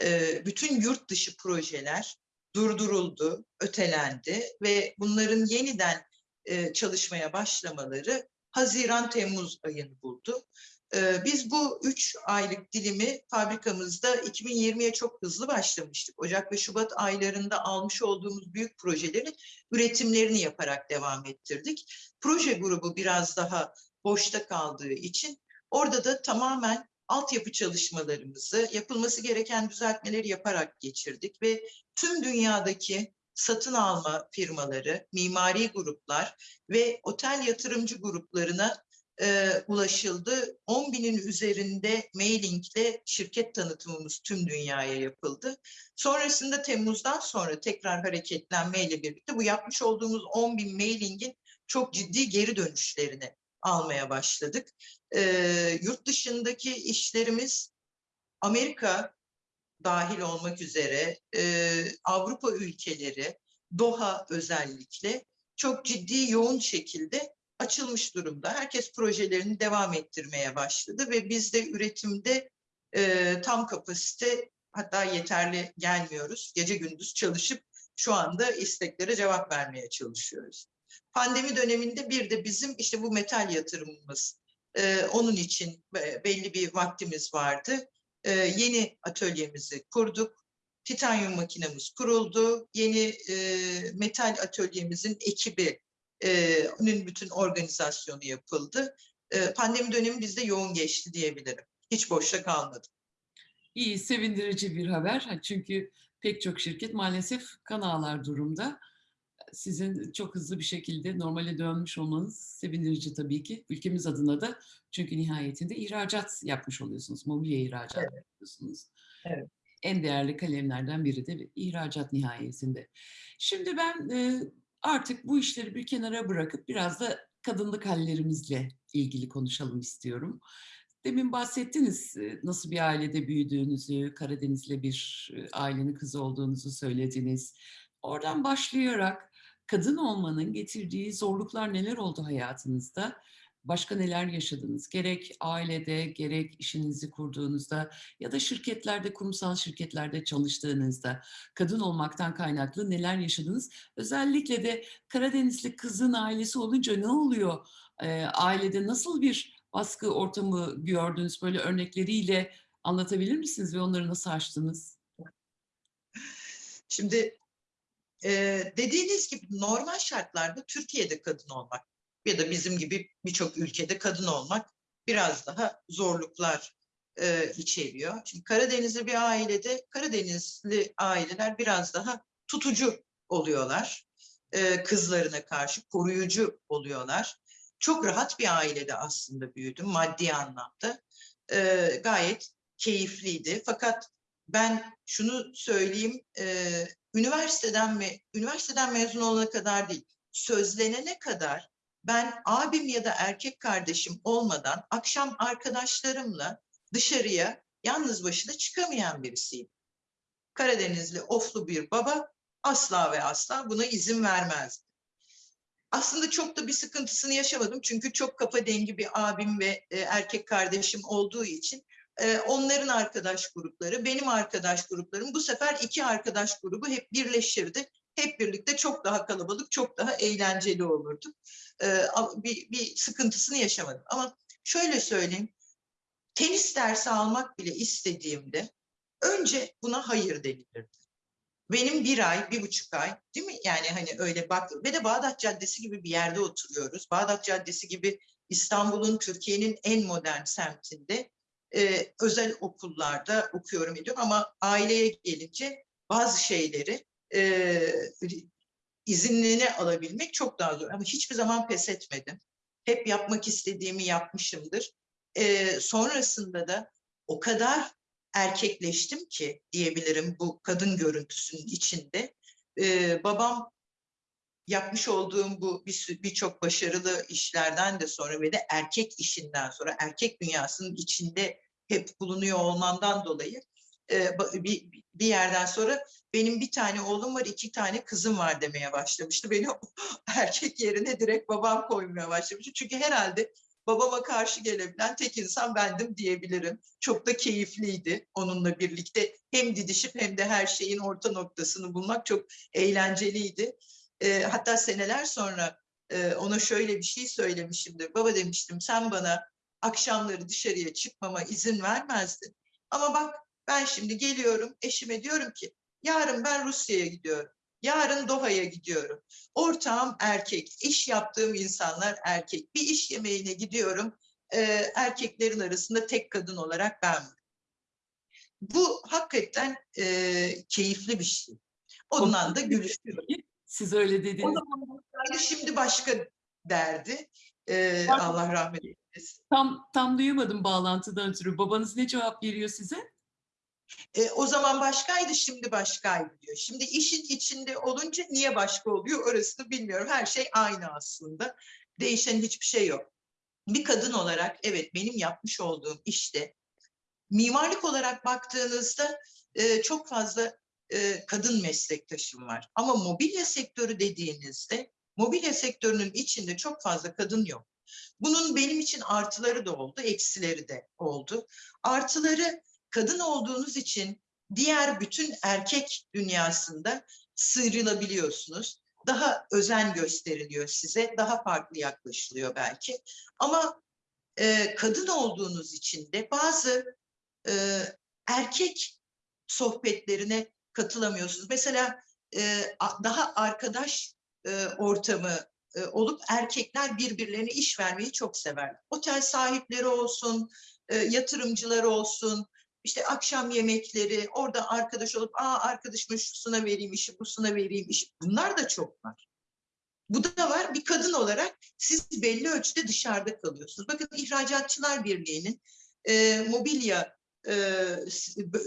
S2: E, bütün yurt dışı projeler durduruldu, ötelendi ve bunların yeniden e, çalışmaya başlamaları Haziran-Temmuz ayını buldu. E, biz bu üç aylık dilimi fabrikamızda 2020'ye çok hızlı başlamıştık. Ocak ve Şubat aylarında almış olduğumuz büyük projelerin üretimlerini yaparak devam ettirdik. Proje grubu biraz daha boşta kaldığı için orada da tamamen altyapı çalışmalarımızı, yapılması gereken düzeltmeleri yaparak geçirdik ve tüm dünyadaki satın alma firmaları, mimari gruplar ve otel yatırımcı gruplarına e, ulaşıldı. 10 binin üzerinde mailingle şirket tanıtımımız tüm dünyaya yapıldı. Sonrasında Temmuz'dan sonra tekrar hareketlenmeyle birlikte bu yapmış olduğumuz 10 bin mailingin çok ciddi geri dönüşlerini almaya başladık. E, yurt dışındaki işlerimiz Amerika dahil olmak üzere e, Avrupa ülkeleri, Doha özellikle çok ciddi yoğun şekilde açılmış durumda. Herkes projelerini devam ettirmeye başladı ve biz de üretimde e, tam kapasite hatta yeterli gelmiyoruz. Gece gündüz çalışıp şu anda isteklere cevap vermeye çalışıyoruz. Pandemi döneminde bir de bizim işte bu metal yatırımımız e, onun için e, belli bir vaktimiz vardı. E, yeni atölyemizi kurduk. Titanyum makinemiz kuruldu. Yeni e, metal atölyemizin ekibi e, onun bütün organizasyonu yapıldı. E, pandemi dönemi bizde yoğun geçti diyebilirim. Hiç boşta kalmadı.
S1: İyi, sevindirici bir haber. Ha, Çünkü pek çok şirket maalesef kan ağlar durumda. Sizin çok hızlı bir şekilde normale dönmüş olmanız sevindirici tabii ki. Ülkemiz adına da çünkü nihayetinde ihracat yapmış oluyorsunuz. Mobilya ihracat yapıyorsunuz.
S2: Evet.
S1: En değerli kalemlerden biri de ihracat nihayetinde. Şimdi ben e, artık bu işleri bir kenara bırakıp biraz da kadınlık hallerimizle ilgili konuşalım istiyorum. Demin bahsettiniz e, nasıl bir ailede büyüdüğünüzü, Karadenizli bir e, ailenin kızı olduğunuzu söylediniz. Oradan başlayarak kadın olmanın getirdiği zorluklar neler oldu hayatınızda? Başka neler yaşadınız? Gerek ailede, gerek işinizi kurduğunuzda ya da şirketlerde, kurumsal şirketlerde çalıştığınızda kadın olmaktan kaynaklı neler yaşadınız? Özellikle de Karadenizli kızın ailesi olunca ne oluyor? Ee, ailede nasıl bir baskı ortamı gördünüz? Böyle örnekleriyle anlatabilir misiniz ve onları nasıl aştınız?
S2: Şimdi e, dediğiniz gibi normal şartlarda Türkiye'de kadın olmak ya da bizim gibi birçok ülkede kadın olmak biraz daha zorluklar e, içeriyor. Şimdi Karadenizli bir ailede Karadenizli aileler biraz daha tutucu oluyorlar. E, kızlarına karşı koruyucu oluyorlar. Çok rahat bir ailede aslında büyüdüm maddi anlamda. E, gayet keyifliydi. Fakat ben şunu söyleyeyim, e, üniversiteden mi üniversiteden mezun olana kadar değil, sözlenene kadar ben abim ya da erkek kardeşim olmadan akşam arkadaşlarımla dışarıya yalnız başına çıkamayan birisiyim. Karadenizli oflu bir baba asla ve asla buna izin vermezdi. Aslında çok da bir sıkıntısını yaşamadım çünkü çok kafa dengi bir abim ve e, erkek kardeşim olduğu için e, onların arkadaş grupları, benim arkadaş gruplarım bu sefer iki arkadaş grubu hep birleşirdi. Hep birlikte çok daha kalabalık, çok daha eğlenceli olurduk. E, bir, bir sıkıntısını yaşamadım. Ama şöyle söyleyeyim, tenis dersi almak bile istediğimde önce buna hayır denilirdi. Benim bir ay, bir buçuk ay değil mi? Yani hani öyle bak ve de Bağdat Caddesi gibi bir yerde oturuyoruz. Bağdat Caddesi gibi İstanbul'un, Türkiye'nin en modern semtinde e, özel okullarda okuyorum ediyorum ama aileye gelince bazı şeyleri e, izinliğine alabilmek çok daha zor. Ama hiçbir zaman pes etmedim. Hep yapmak istediğimi yapmışımdır. E, sonrasında da o kadar erkekleştim ki diyebilirim bu kadın görüntüsünün içinde. E, babam yapmış olduğum bu birçok bir başarılı işlerden de sonra ve de erkek işinden sonra erkek dünyasının içinde hep bulunuyor olmandan dolayı e, bir, bir yerden sonra benim bir tane oğlum var, iki tane kızım var demeye başlamıştı. Beni <laughs> erkek yerine direkt babam koymaya başlamıştı. Çünkü herhalde babama karşı gelebilen tek insan bendim diyebilirim. Çok da keyifliydi onunla birlikte. Hem didişip hem de her şeyin orta noktasını bulmak çok eğlenceliydi. E, hatta seneler sonra e, ona şöyle bir şey söylemişimdir. Baba demiştim sen bana akşamları dışarıya çıkmama izin vermezdin. Ama bak ben şimdi geliyorum eşime diyorum ki yarın ben Rusya'ya gidiyorum. Yarın Doha'ya gidiyorum. Ortağım erkek, iş yaptığım insanlar erkek. Bir iş yemeğine gidiyorum. e, erkeklerin arasında tek kadın olarak ben. Bu hakikaten e, keyifli bir şey. Ondan da gülüşüyorum.
S1: Siz öyle
S2: O
S1: dediniz.
S2: zaman başkaydı, şimdi başka derdi. E. Allah rahmet eylesin.
S1: Tam tam duyamadım bağlantıdan ötürü. Babanız ne cevap veriyor size?
S2: E, o zaman başkaydı, şimdi başkaydı diyor. Şimdi işin içinde olunca niye başka oluyor orasını bilmiyorum. Her şey aynı aslında. Değişen hiçbir şey yok. Bir kadın olarak evet benim yapmış olduğum işte mimarlık olarak baktığınızda e, çok fazla e, kadın meslektaşım var. Ama mobilya sektörü dediğinizde mobilya sektörünün içinde çok fazla kadın yok. Bunun benim için artıları da oldu, eksileri de oldu. Artıları kadın olduğunuz için diğer bütün erkek dünyasında sıyrılabiliyorsunuz. Daha özen gösteriliyor size, daha farklı yaklaşılıyor belki. Ama e, kadın olduğunuz için de bazı e, erkek sohbetlerine katılamıyorsunuz. Mesela e, daha arkadaş e, ortamı e, olup erkekler birbirlerine iş vermeyi çok sever. Otel sahipleri olsun, e, yatırımcılar olsun, işte akşam yemekleri, orada arkadaş olup, aa arkadaşıma şusuna vereyim işi, busuna vereyim işi. Bunlar da çok var. Bu da var. Bir kadın olarak siz belli ölçüde dışarıda kalıyorsunuz. Bakın İhracatçılar Birliği'nin e, mobilya e,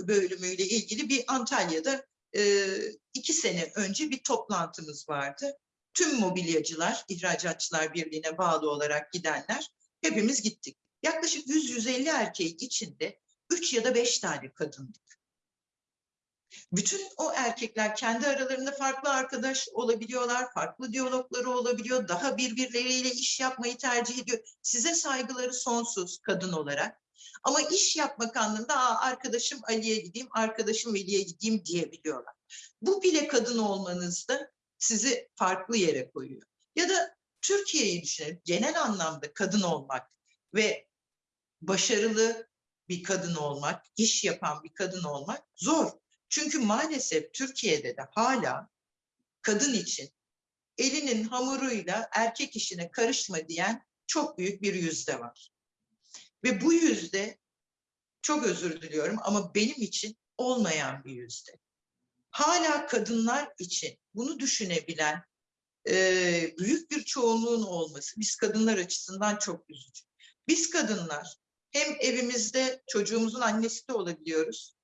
S2: bölümüyle ilgili bir Antalya'da e, iki sene önce bir toplantımız vardı. Tüm mobilyacılar, İhracatçılar Birliği'ne bağlı olarak gidenler hepimiz gittik. Yaklaşık 100-150 erkeğin içinde 3 ya da 5 tane kadındık. Bütün o erkekler kendi aralarında farklı arkadaş olabiliyorlar, farklı diyalogları olabiliyor, daha birbirleriyle iş yapmayı tercih ediyor. Size saygıları sonsuz kadın olarak. Ama iş yapmak anlamında Aa, arkadaşım Ali'ye gideyim, arkadaşım Veli'ye gideyim diyebiliyorlar. Bu bile kadın olmanızda sizi farklı yere koyuyor. Ya da Türkiye'yi düşünelim. Genel anlamda kadın olmak ve başarılı bir kadın olmak, iş yapan bir kadın olmak zor. Çünkü maalesef Türkiye'de de hala kadın için elinin hamuruyla erkek işine karışma diyen çok büyük bir yüzde var. Ve bu yüzde çok özür diliyorum ama benim için olmayan bir yüzde. Hala kadınlar için bunu düşünebilen e, büyük bir çoğunluğun olması biz kadınlar açısından çok üzücü. Biz kadınlar hem evimizde çocuğumuzun annesi de olabiliyoruz,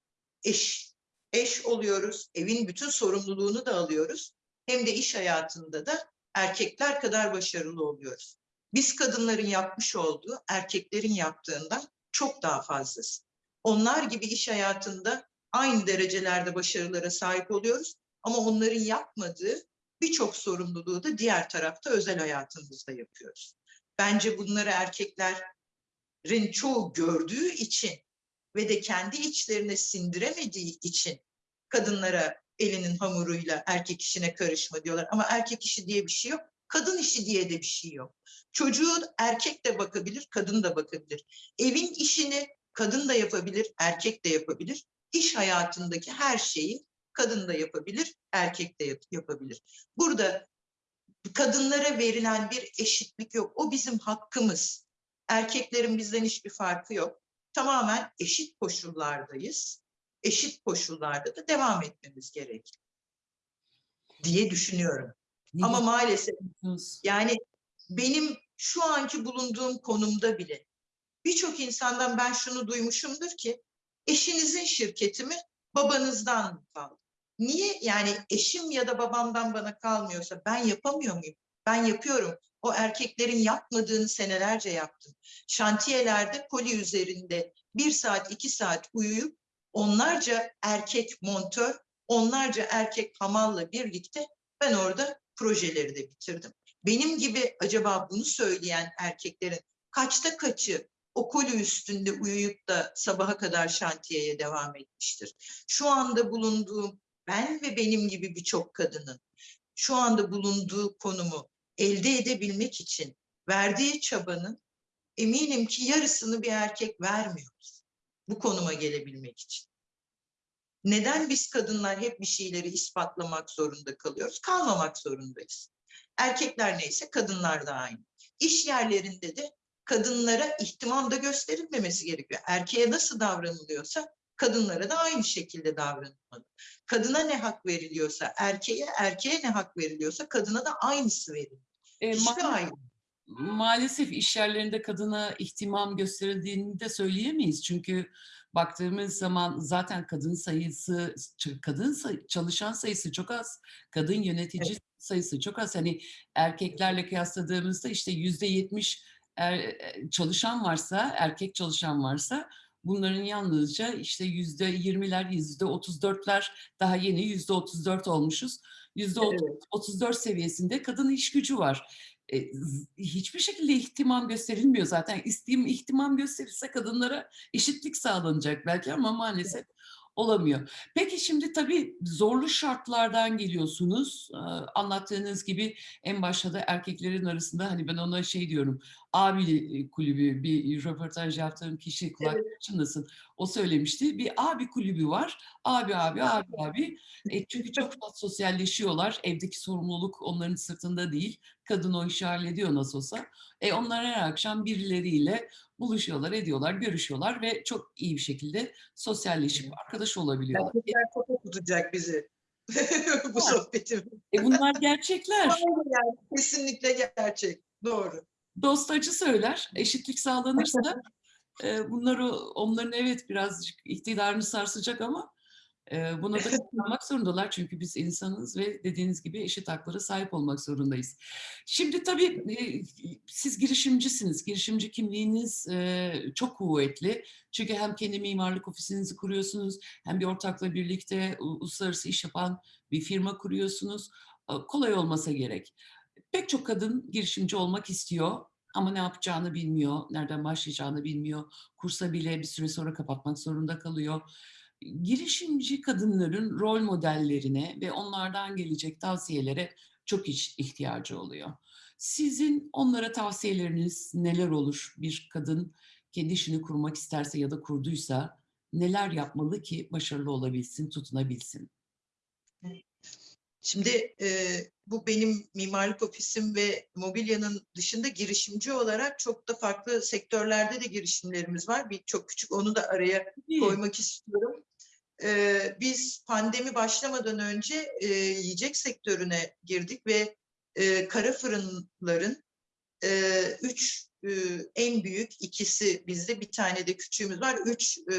S2: eş, eş oluyoruz, evin bütün sorumluluğunu da alıyoruz. Hem de iş hayatında da erkekler kadar başarılı oluyoruz. Biz kadınların yapmış olduğu erkeklerin yaptığından çok daha fazlası. Onlar gibi iş hayatında aynı derecelerde başarılara sahip oluyoruz ama onların yapmadığı birçok sorumluluğu da diğer tarafta özel hayatımızda yapıyoruz. Bence bunları erkeklerin çoğu gördüğü için ve de kendi içlerine sindiremediği için kadınlara elinin hamuruyla erkek işine karışma diyorlar. Ama erkek işi diye bir şey yok. Kadın işi diye de bir şey yok. Çocuğu erkek de bakabilir, kadın da bakabilir. Evin işini kadın da yapabilir, erkek de yapabilir. İş hayatındaki her şeyi kadın da yapabilir, erkek de yap- yapabilir. Burada kadınlara verilen bir eşitlik yok. O bizim hakkımız. Erkeklerin bizden hiçbir farkı yok. Tamamen eşit koşullardayız. Eşit koşullarda da devam etmemiz gerek diye düşünüyorum.
S1: Ne
S2: Ama maalesef yani benim şu anki bulunduğum konumda bile birçok insandan ben şunu duymuşumdur ki eşinizin şirketi mi babanızdan mı kaldı? Niye yani eşim ya da babamdan bana kalmıyorsa ben yapamıyor muyum? Ben yapıyorum. O erkeklerin yapmadığını senelerce yaptım. Şantiyelerde koli üzerinde bir saat iki saat uyuyup onlarca erkek montör, onlarca erkek hamalla birlikte ben orada projeleri de bitirdim. Benim gibi acaba bunu söyleyen erkeklerin kaçta kaçı o koli üstünde uyuyup da sabaha kadar şantiyeye devam etmiştir? Şu anda bulunduğum ben ve benim gibi birçok kadının şu anda bulunduğu konumu elde edebilmek için verdiği çabanın eminim ki yarısını bir erkek vermiyor bu konuma gelebilmek için. Neden biz kadınlar hep bir şeyleri ispatlamak zorunda kalıyoruz? Kalmamak zorundayız. Erkekler neyse kadınlar da aynı. İş yerlerinde de kadınlara ihtimam da gösterilmemesi gerekiyor. Erkeğe nasıl davranılıyorsa kadınlara da aynı şekilde davranılmalı. Kadına ne hak veriliyorsa erkeğe, erkeğe ne hak veriliyorsa kadına da aynısı verilir.
S1: E, ma-
S2: ayrım.
S1: maalesef iş yerlerinde kadına ihtimam gösterildiğini de söyleyemeyiz. Çünkü baktığımız zaman zaten kadın sayısı, kadın say- çalışan sayısı çok az, kadın yönetici sayısı çok az. Hani erkeklerle kıyasladığımızda işte yüzde yetmiş er- çalışan varsa, erkek çalışan varsa bunların yalnızca işte yüzde yirmiler, yüzde otuz dörtler daha yeni yüzde otuz dört olmuşuz. Yüzde
S2: Evet.
S1: 34 seviyesinde kadın iş gücü var. E, hiçbir şekilde ihtimam gösterilmiyor zaten. İsteyim ihtimam gösterirse kadınlara eşitlik sağlanacak belki ama maalesef olamıyor. Peki şimdi tabii zorlu şartlardan geliyorsunuz. Ee, Anlattığınız gibi en başta da erkeklerin arasında hani ben ona şey diyorum. Abi kulübü bir röportaj yaptığım kişi kulak çınlasın. O söylemişti. Bir abi kulübü var. Abi abi abi abi. E, çünkü çok <laughs> fazla sosyalleşiyorlar. Evdeki sorumluluk onların sırtında değil. Kadın o işi hallediyor nasıl olsa. E, onlar her akşam birileriyle buluşuyorlar, ediyorlar, görüşüyorlar ve çok iyi bir şekilde sosyalleşip arkadaş olabiliyorlar.
S2: Erkekler foto tutacak bizi. <laughs> Bu
S1: Var.
S2: sohbetim.
S1: E, bunlar gerçekler. <laughs>
S2: Yani, kesinlikle gerçek. Doğru.
S1: Dost acı söyler. Eşitlik sağlanırsa <laughs> e, bunları onların evet birazcık iktidarını sarsacak ama buna da <laughs> katlanmak zorundalar. Çünkü biz insanız ve dediğiniz gibi eşit haklara sahip olmak zorundayız. Şimdi tabii siz girişimcisiniz. Girişimci kimliğiniz çok kuvvetli. Çünkü hem kendi mimarlık ofisinizi kuruyorsunuz hem bir ortakla birlikte uluslararası iş yapan bir firma kuruyorsunuz. Kolay olmasa gerek. Pek çok kadın girişimci olmak istiyor ama ne yapacağını bilmiyor, nereden başlayacağını bilmiyor. Kursa bile bir süre sonra kapatmak zorunda kalıyor. Girişimci kadınların rol modellerine ve onlardan gelecek tavsiyelere çok ihtiyacı oluyor. Sizin onlara tavsiyeleriniz neler olur? Bir kadın kendi işini kurmak isterse ya da kurduysa neler yapmalı ki başarılı olabilsin, tutunabilsin?
S2: Şimdi e, bu benim mimarlık ofisim ve mobilyanın dışında girişimci olarak çok da farklı sektörlerde de girişimlerimiz var. Bir çok küçük onu da araya koymak istiyorum. Ee, biz pandemi başlamadan önce e, yiyecek sektörüne girdik ve e, kara fırınların e, üç e, en büyük ikisi bizde bir tane de küçüğümüz var. Üç e,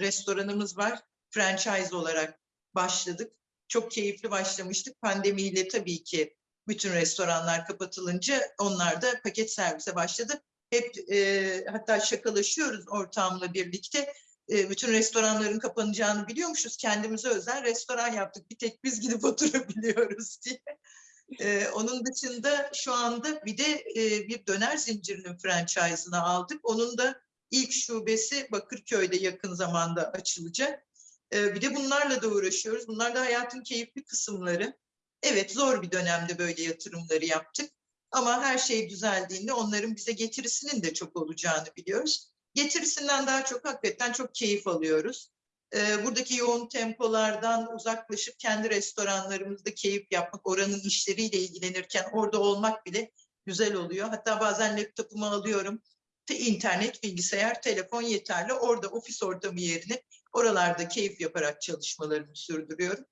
S2: restoranımız var. Franchise olarak başladık. Çok keyifli başlamıştık. Pandemiyle tabii ki bütün restoranlar kapatılınca onlar da paket servise başladı. Hep e, hatta şakalaşıyoruz ortamla birlikte e, bütün restoranların kapanacağını biliyormuşuz. Kendimize özel restoran yaptık. Bir tek biz gidip <laughs> oturabiliyoruz diye. E, onun dışında şu anda bir de e, bir döner zincirinin franchise'ını aldık. Onun da ilk şubesi Bakırköy'de yakın zamanda açılacak. E, bir de bunlarla da uğraşıyoruz. Bunlar da hayatın keyifli kısımları. Evet zor bir dönemde böyle yatırımları yaptık. Ama her şey düzeldiğinde onların bize getirisinin de çok olacağını biliyoruz getirisinden daha çok hakikaten çok keyif alıyoruz. Ee, buradaki yoğun tempolardan uzaklaşıp kendi restoranlarımızda keyif yapmak, oranın işleriyle ilgilenirken orada olmak bile güzel oluyor. Hatta bazen laptopumu alıyorum. Te- internet, bilgisayar, telefon yeterli. Orada ofis ortamı yerine oralarda keyif yaparak çalışmalarımı sürdürüyorum.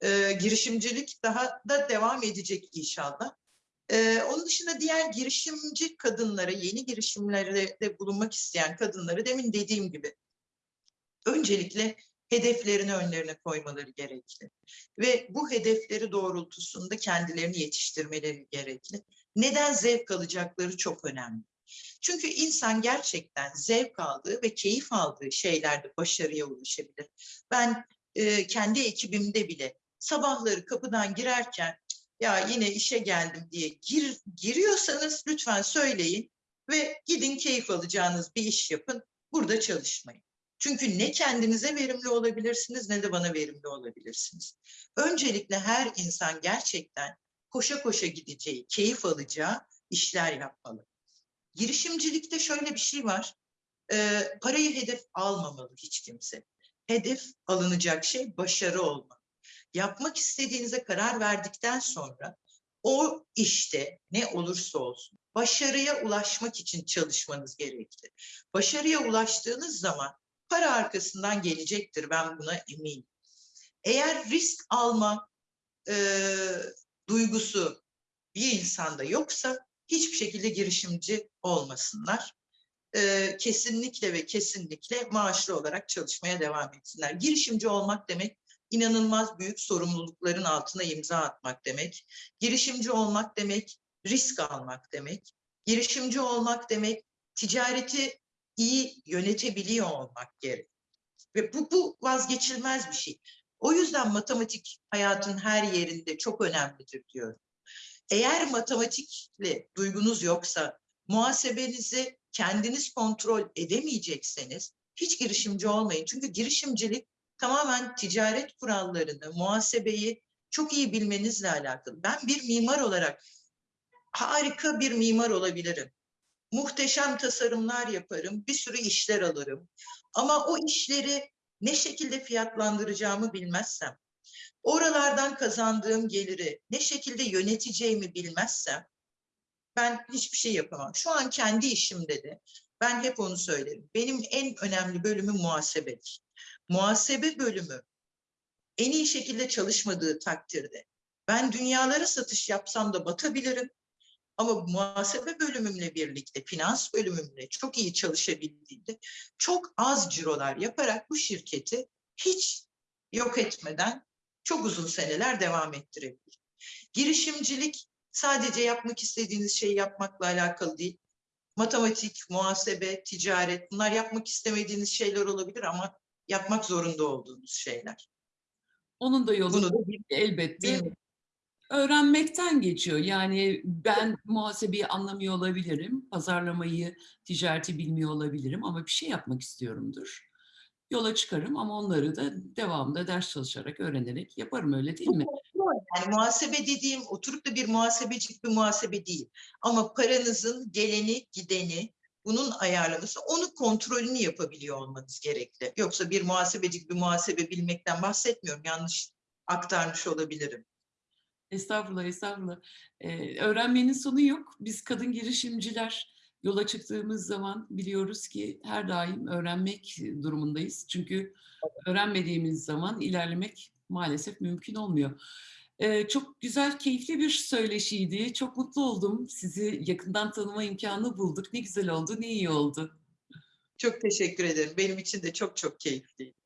S2: Ee, girişimcilik daha da devam edecek inşallah. Ee, onun dışında diğer girişimci kadınlara, yeni girişimlerde bulunmak isteyen kadınları demin dediğim gibi öncelikle hedeflerini önlerine koymaları gerekli. Ve bu hedefleri doğrultusunda kendilerini yetiştirmeleri gerekli. Neden zevk alacakları çok önemli. Çünkü insan gerçekten zevk aldığı ve keyif aldığı şeylerde başarıya ulaşabilir. Ben e, kendi ekibimde bile sabahları kapıdan girerken ya yine işe geldim diye gir, giriyorsanız lütfen söyleyin ve gidin keyif alacağınız bir iş yapın. Burada çalışmayın. Çünkü ne kendinize verimli olabilirsiniz ne de bana verimli olabilirsiniz. Öncelikle her insan gerçekten koşa koşa gideceği, keyif alacağı işler yapmalı. Girişimcilikte şöyle bir şey var. Ee, parayı hedef almamalı hiç kimse. Hedef alınacak şey başarı olmalı. Yapmak istediğinize karar verdikten sonra o işte ne olursa olsun başarıya ulaşmak için çalışmanız gerekli. Başarıya ulaştığınız zaman para arkasından gelecektir ben buna eminim. Eğer risk alma e, duygusu bir insanda yoksa hiçbir şekilde girişimci olmasınlar. E, kesinlikle ve kesinlikle maaşlı olarak çalışmaya devam etsinler. Girişimci olmak demek inanılmaz büyük sorumlulukların altına imza atmak demek. Girişimci olmak demek risk almak demek. Girişimci olmak demek ticareti iyi yönetebiliyor olmak gerek. Ve bu, bu vazgeçilmez bir şey. O yüzden matematik hayatın her yerinde çok önemlidir diyorum. Eğer matematikle duygunuz yoksa, muhasebenizi kendiniz kontrol edemeyecekseniz hiç girişimci olmayın. Çünkü girişimcilik tamamen ticaret kurallarını, muhasebeyi çok iyi bilmenizle alakalı. Ben bir mimar olarak harika bir mimar olabilirim. Muhteşem tasarımlar yaparım, bir sürü işler alırım. Ama o işleri ne şekilde fiyatlandıracağımı bilmezsem, oralardan kazandığım geliri ne şekilde yöneteceğimi bilmezsem ben hiçbir şey yapamam. Şu an kendi işimde de ben hep onu söylerim. Benim en önemli bölümüm muhasebedir. Muhasebe bölümü en iyi şekilde çalışmadığı takdirde ben dünyalara satış yapsam da batabilirim. Ama muhasebe bölümümle birlikte, finans bölümümle çok iyi çalışabildiğimde çok az cirolar yaparak bu şirketi hiç yok etmeden çok uzun seneler devam ettirebilir. Girişimcilik sadece yapmak istediğiniz şeyi yapmakla alakalı değil. Matematik, muhasebe, ticaret bunlar yapmak istemediğiniz şeyler olabilir ama yapmak zorunda olduğunuz şeyler.
S1: Onun da yolu
S2: Bunu da
S1: elbette
S2: Değil mi?
S1: öğrenmekten geçiyor. Yani ben muhasebeyi anlamıyor olabilirim, pazarlamayı, ticareti bilmiyor olabilirim ama bir şey yapmak istiyorumdur. Yola çıkarım ama onları da devamında ders çalışarak, öğrenerek yaparım öyle değil mi?
S2: Yani muhasebe dediğim oturup da bir muhasebecik bir muhasebe değil. Ama paranızın geleni gideni bunun ayarlaması onu kontrolünü yapabiliyor olmanız gerekli. Yoksa bir muhasebecik bir muhasebe bilmekten bahsetmiyorum. Yanlış aktarmış olabilirim.
S1: Estağfurullah, estağfurullah. Ee, öğrenmenin sonu yok. Biz kadın girişimciler yola çıktığımız zaman biliyoruz ki her daim öğrenmek durumundayız. Çünkü öğrenmediğimiz zaman ilerlemek maalesef mümkün olmuyor. Çok güzel, keyifli bir söyleşiydi. Çok mutlu oldum. Sizi yakından tanıma imkanı bulduk. Ne güzel oldu, ne iyi oldu.
S2: Çok teşekkür ederim. Benim için de çok çok keyifliydi.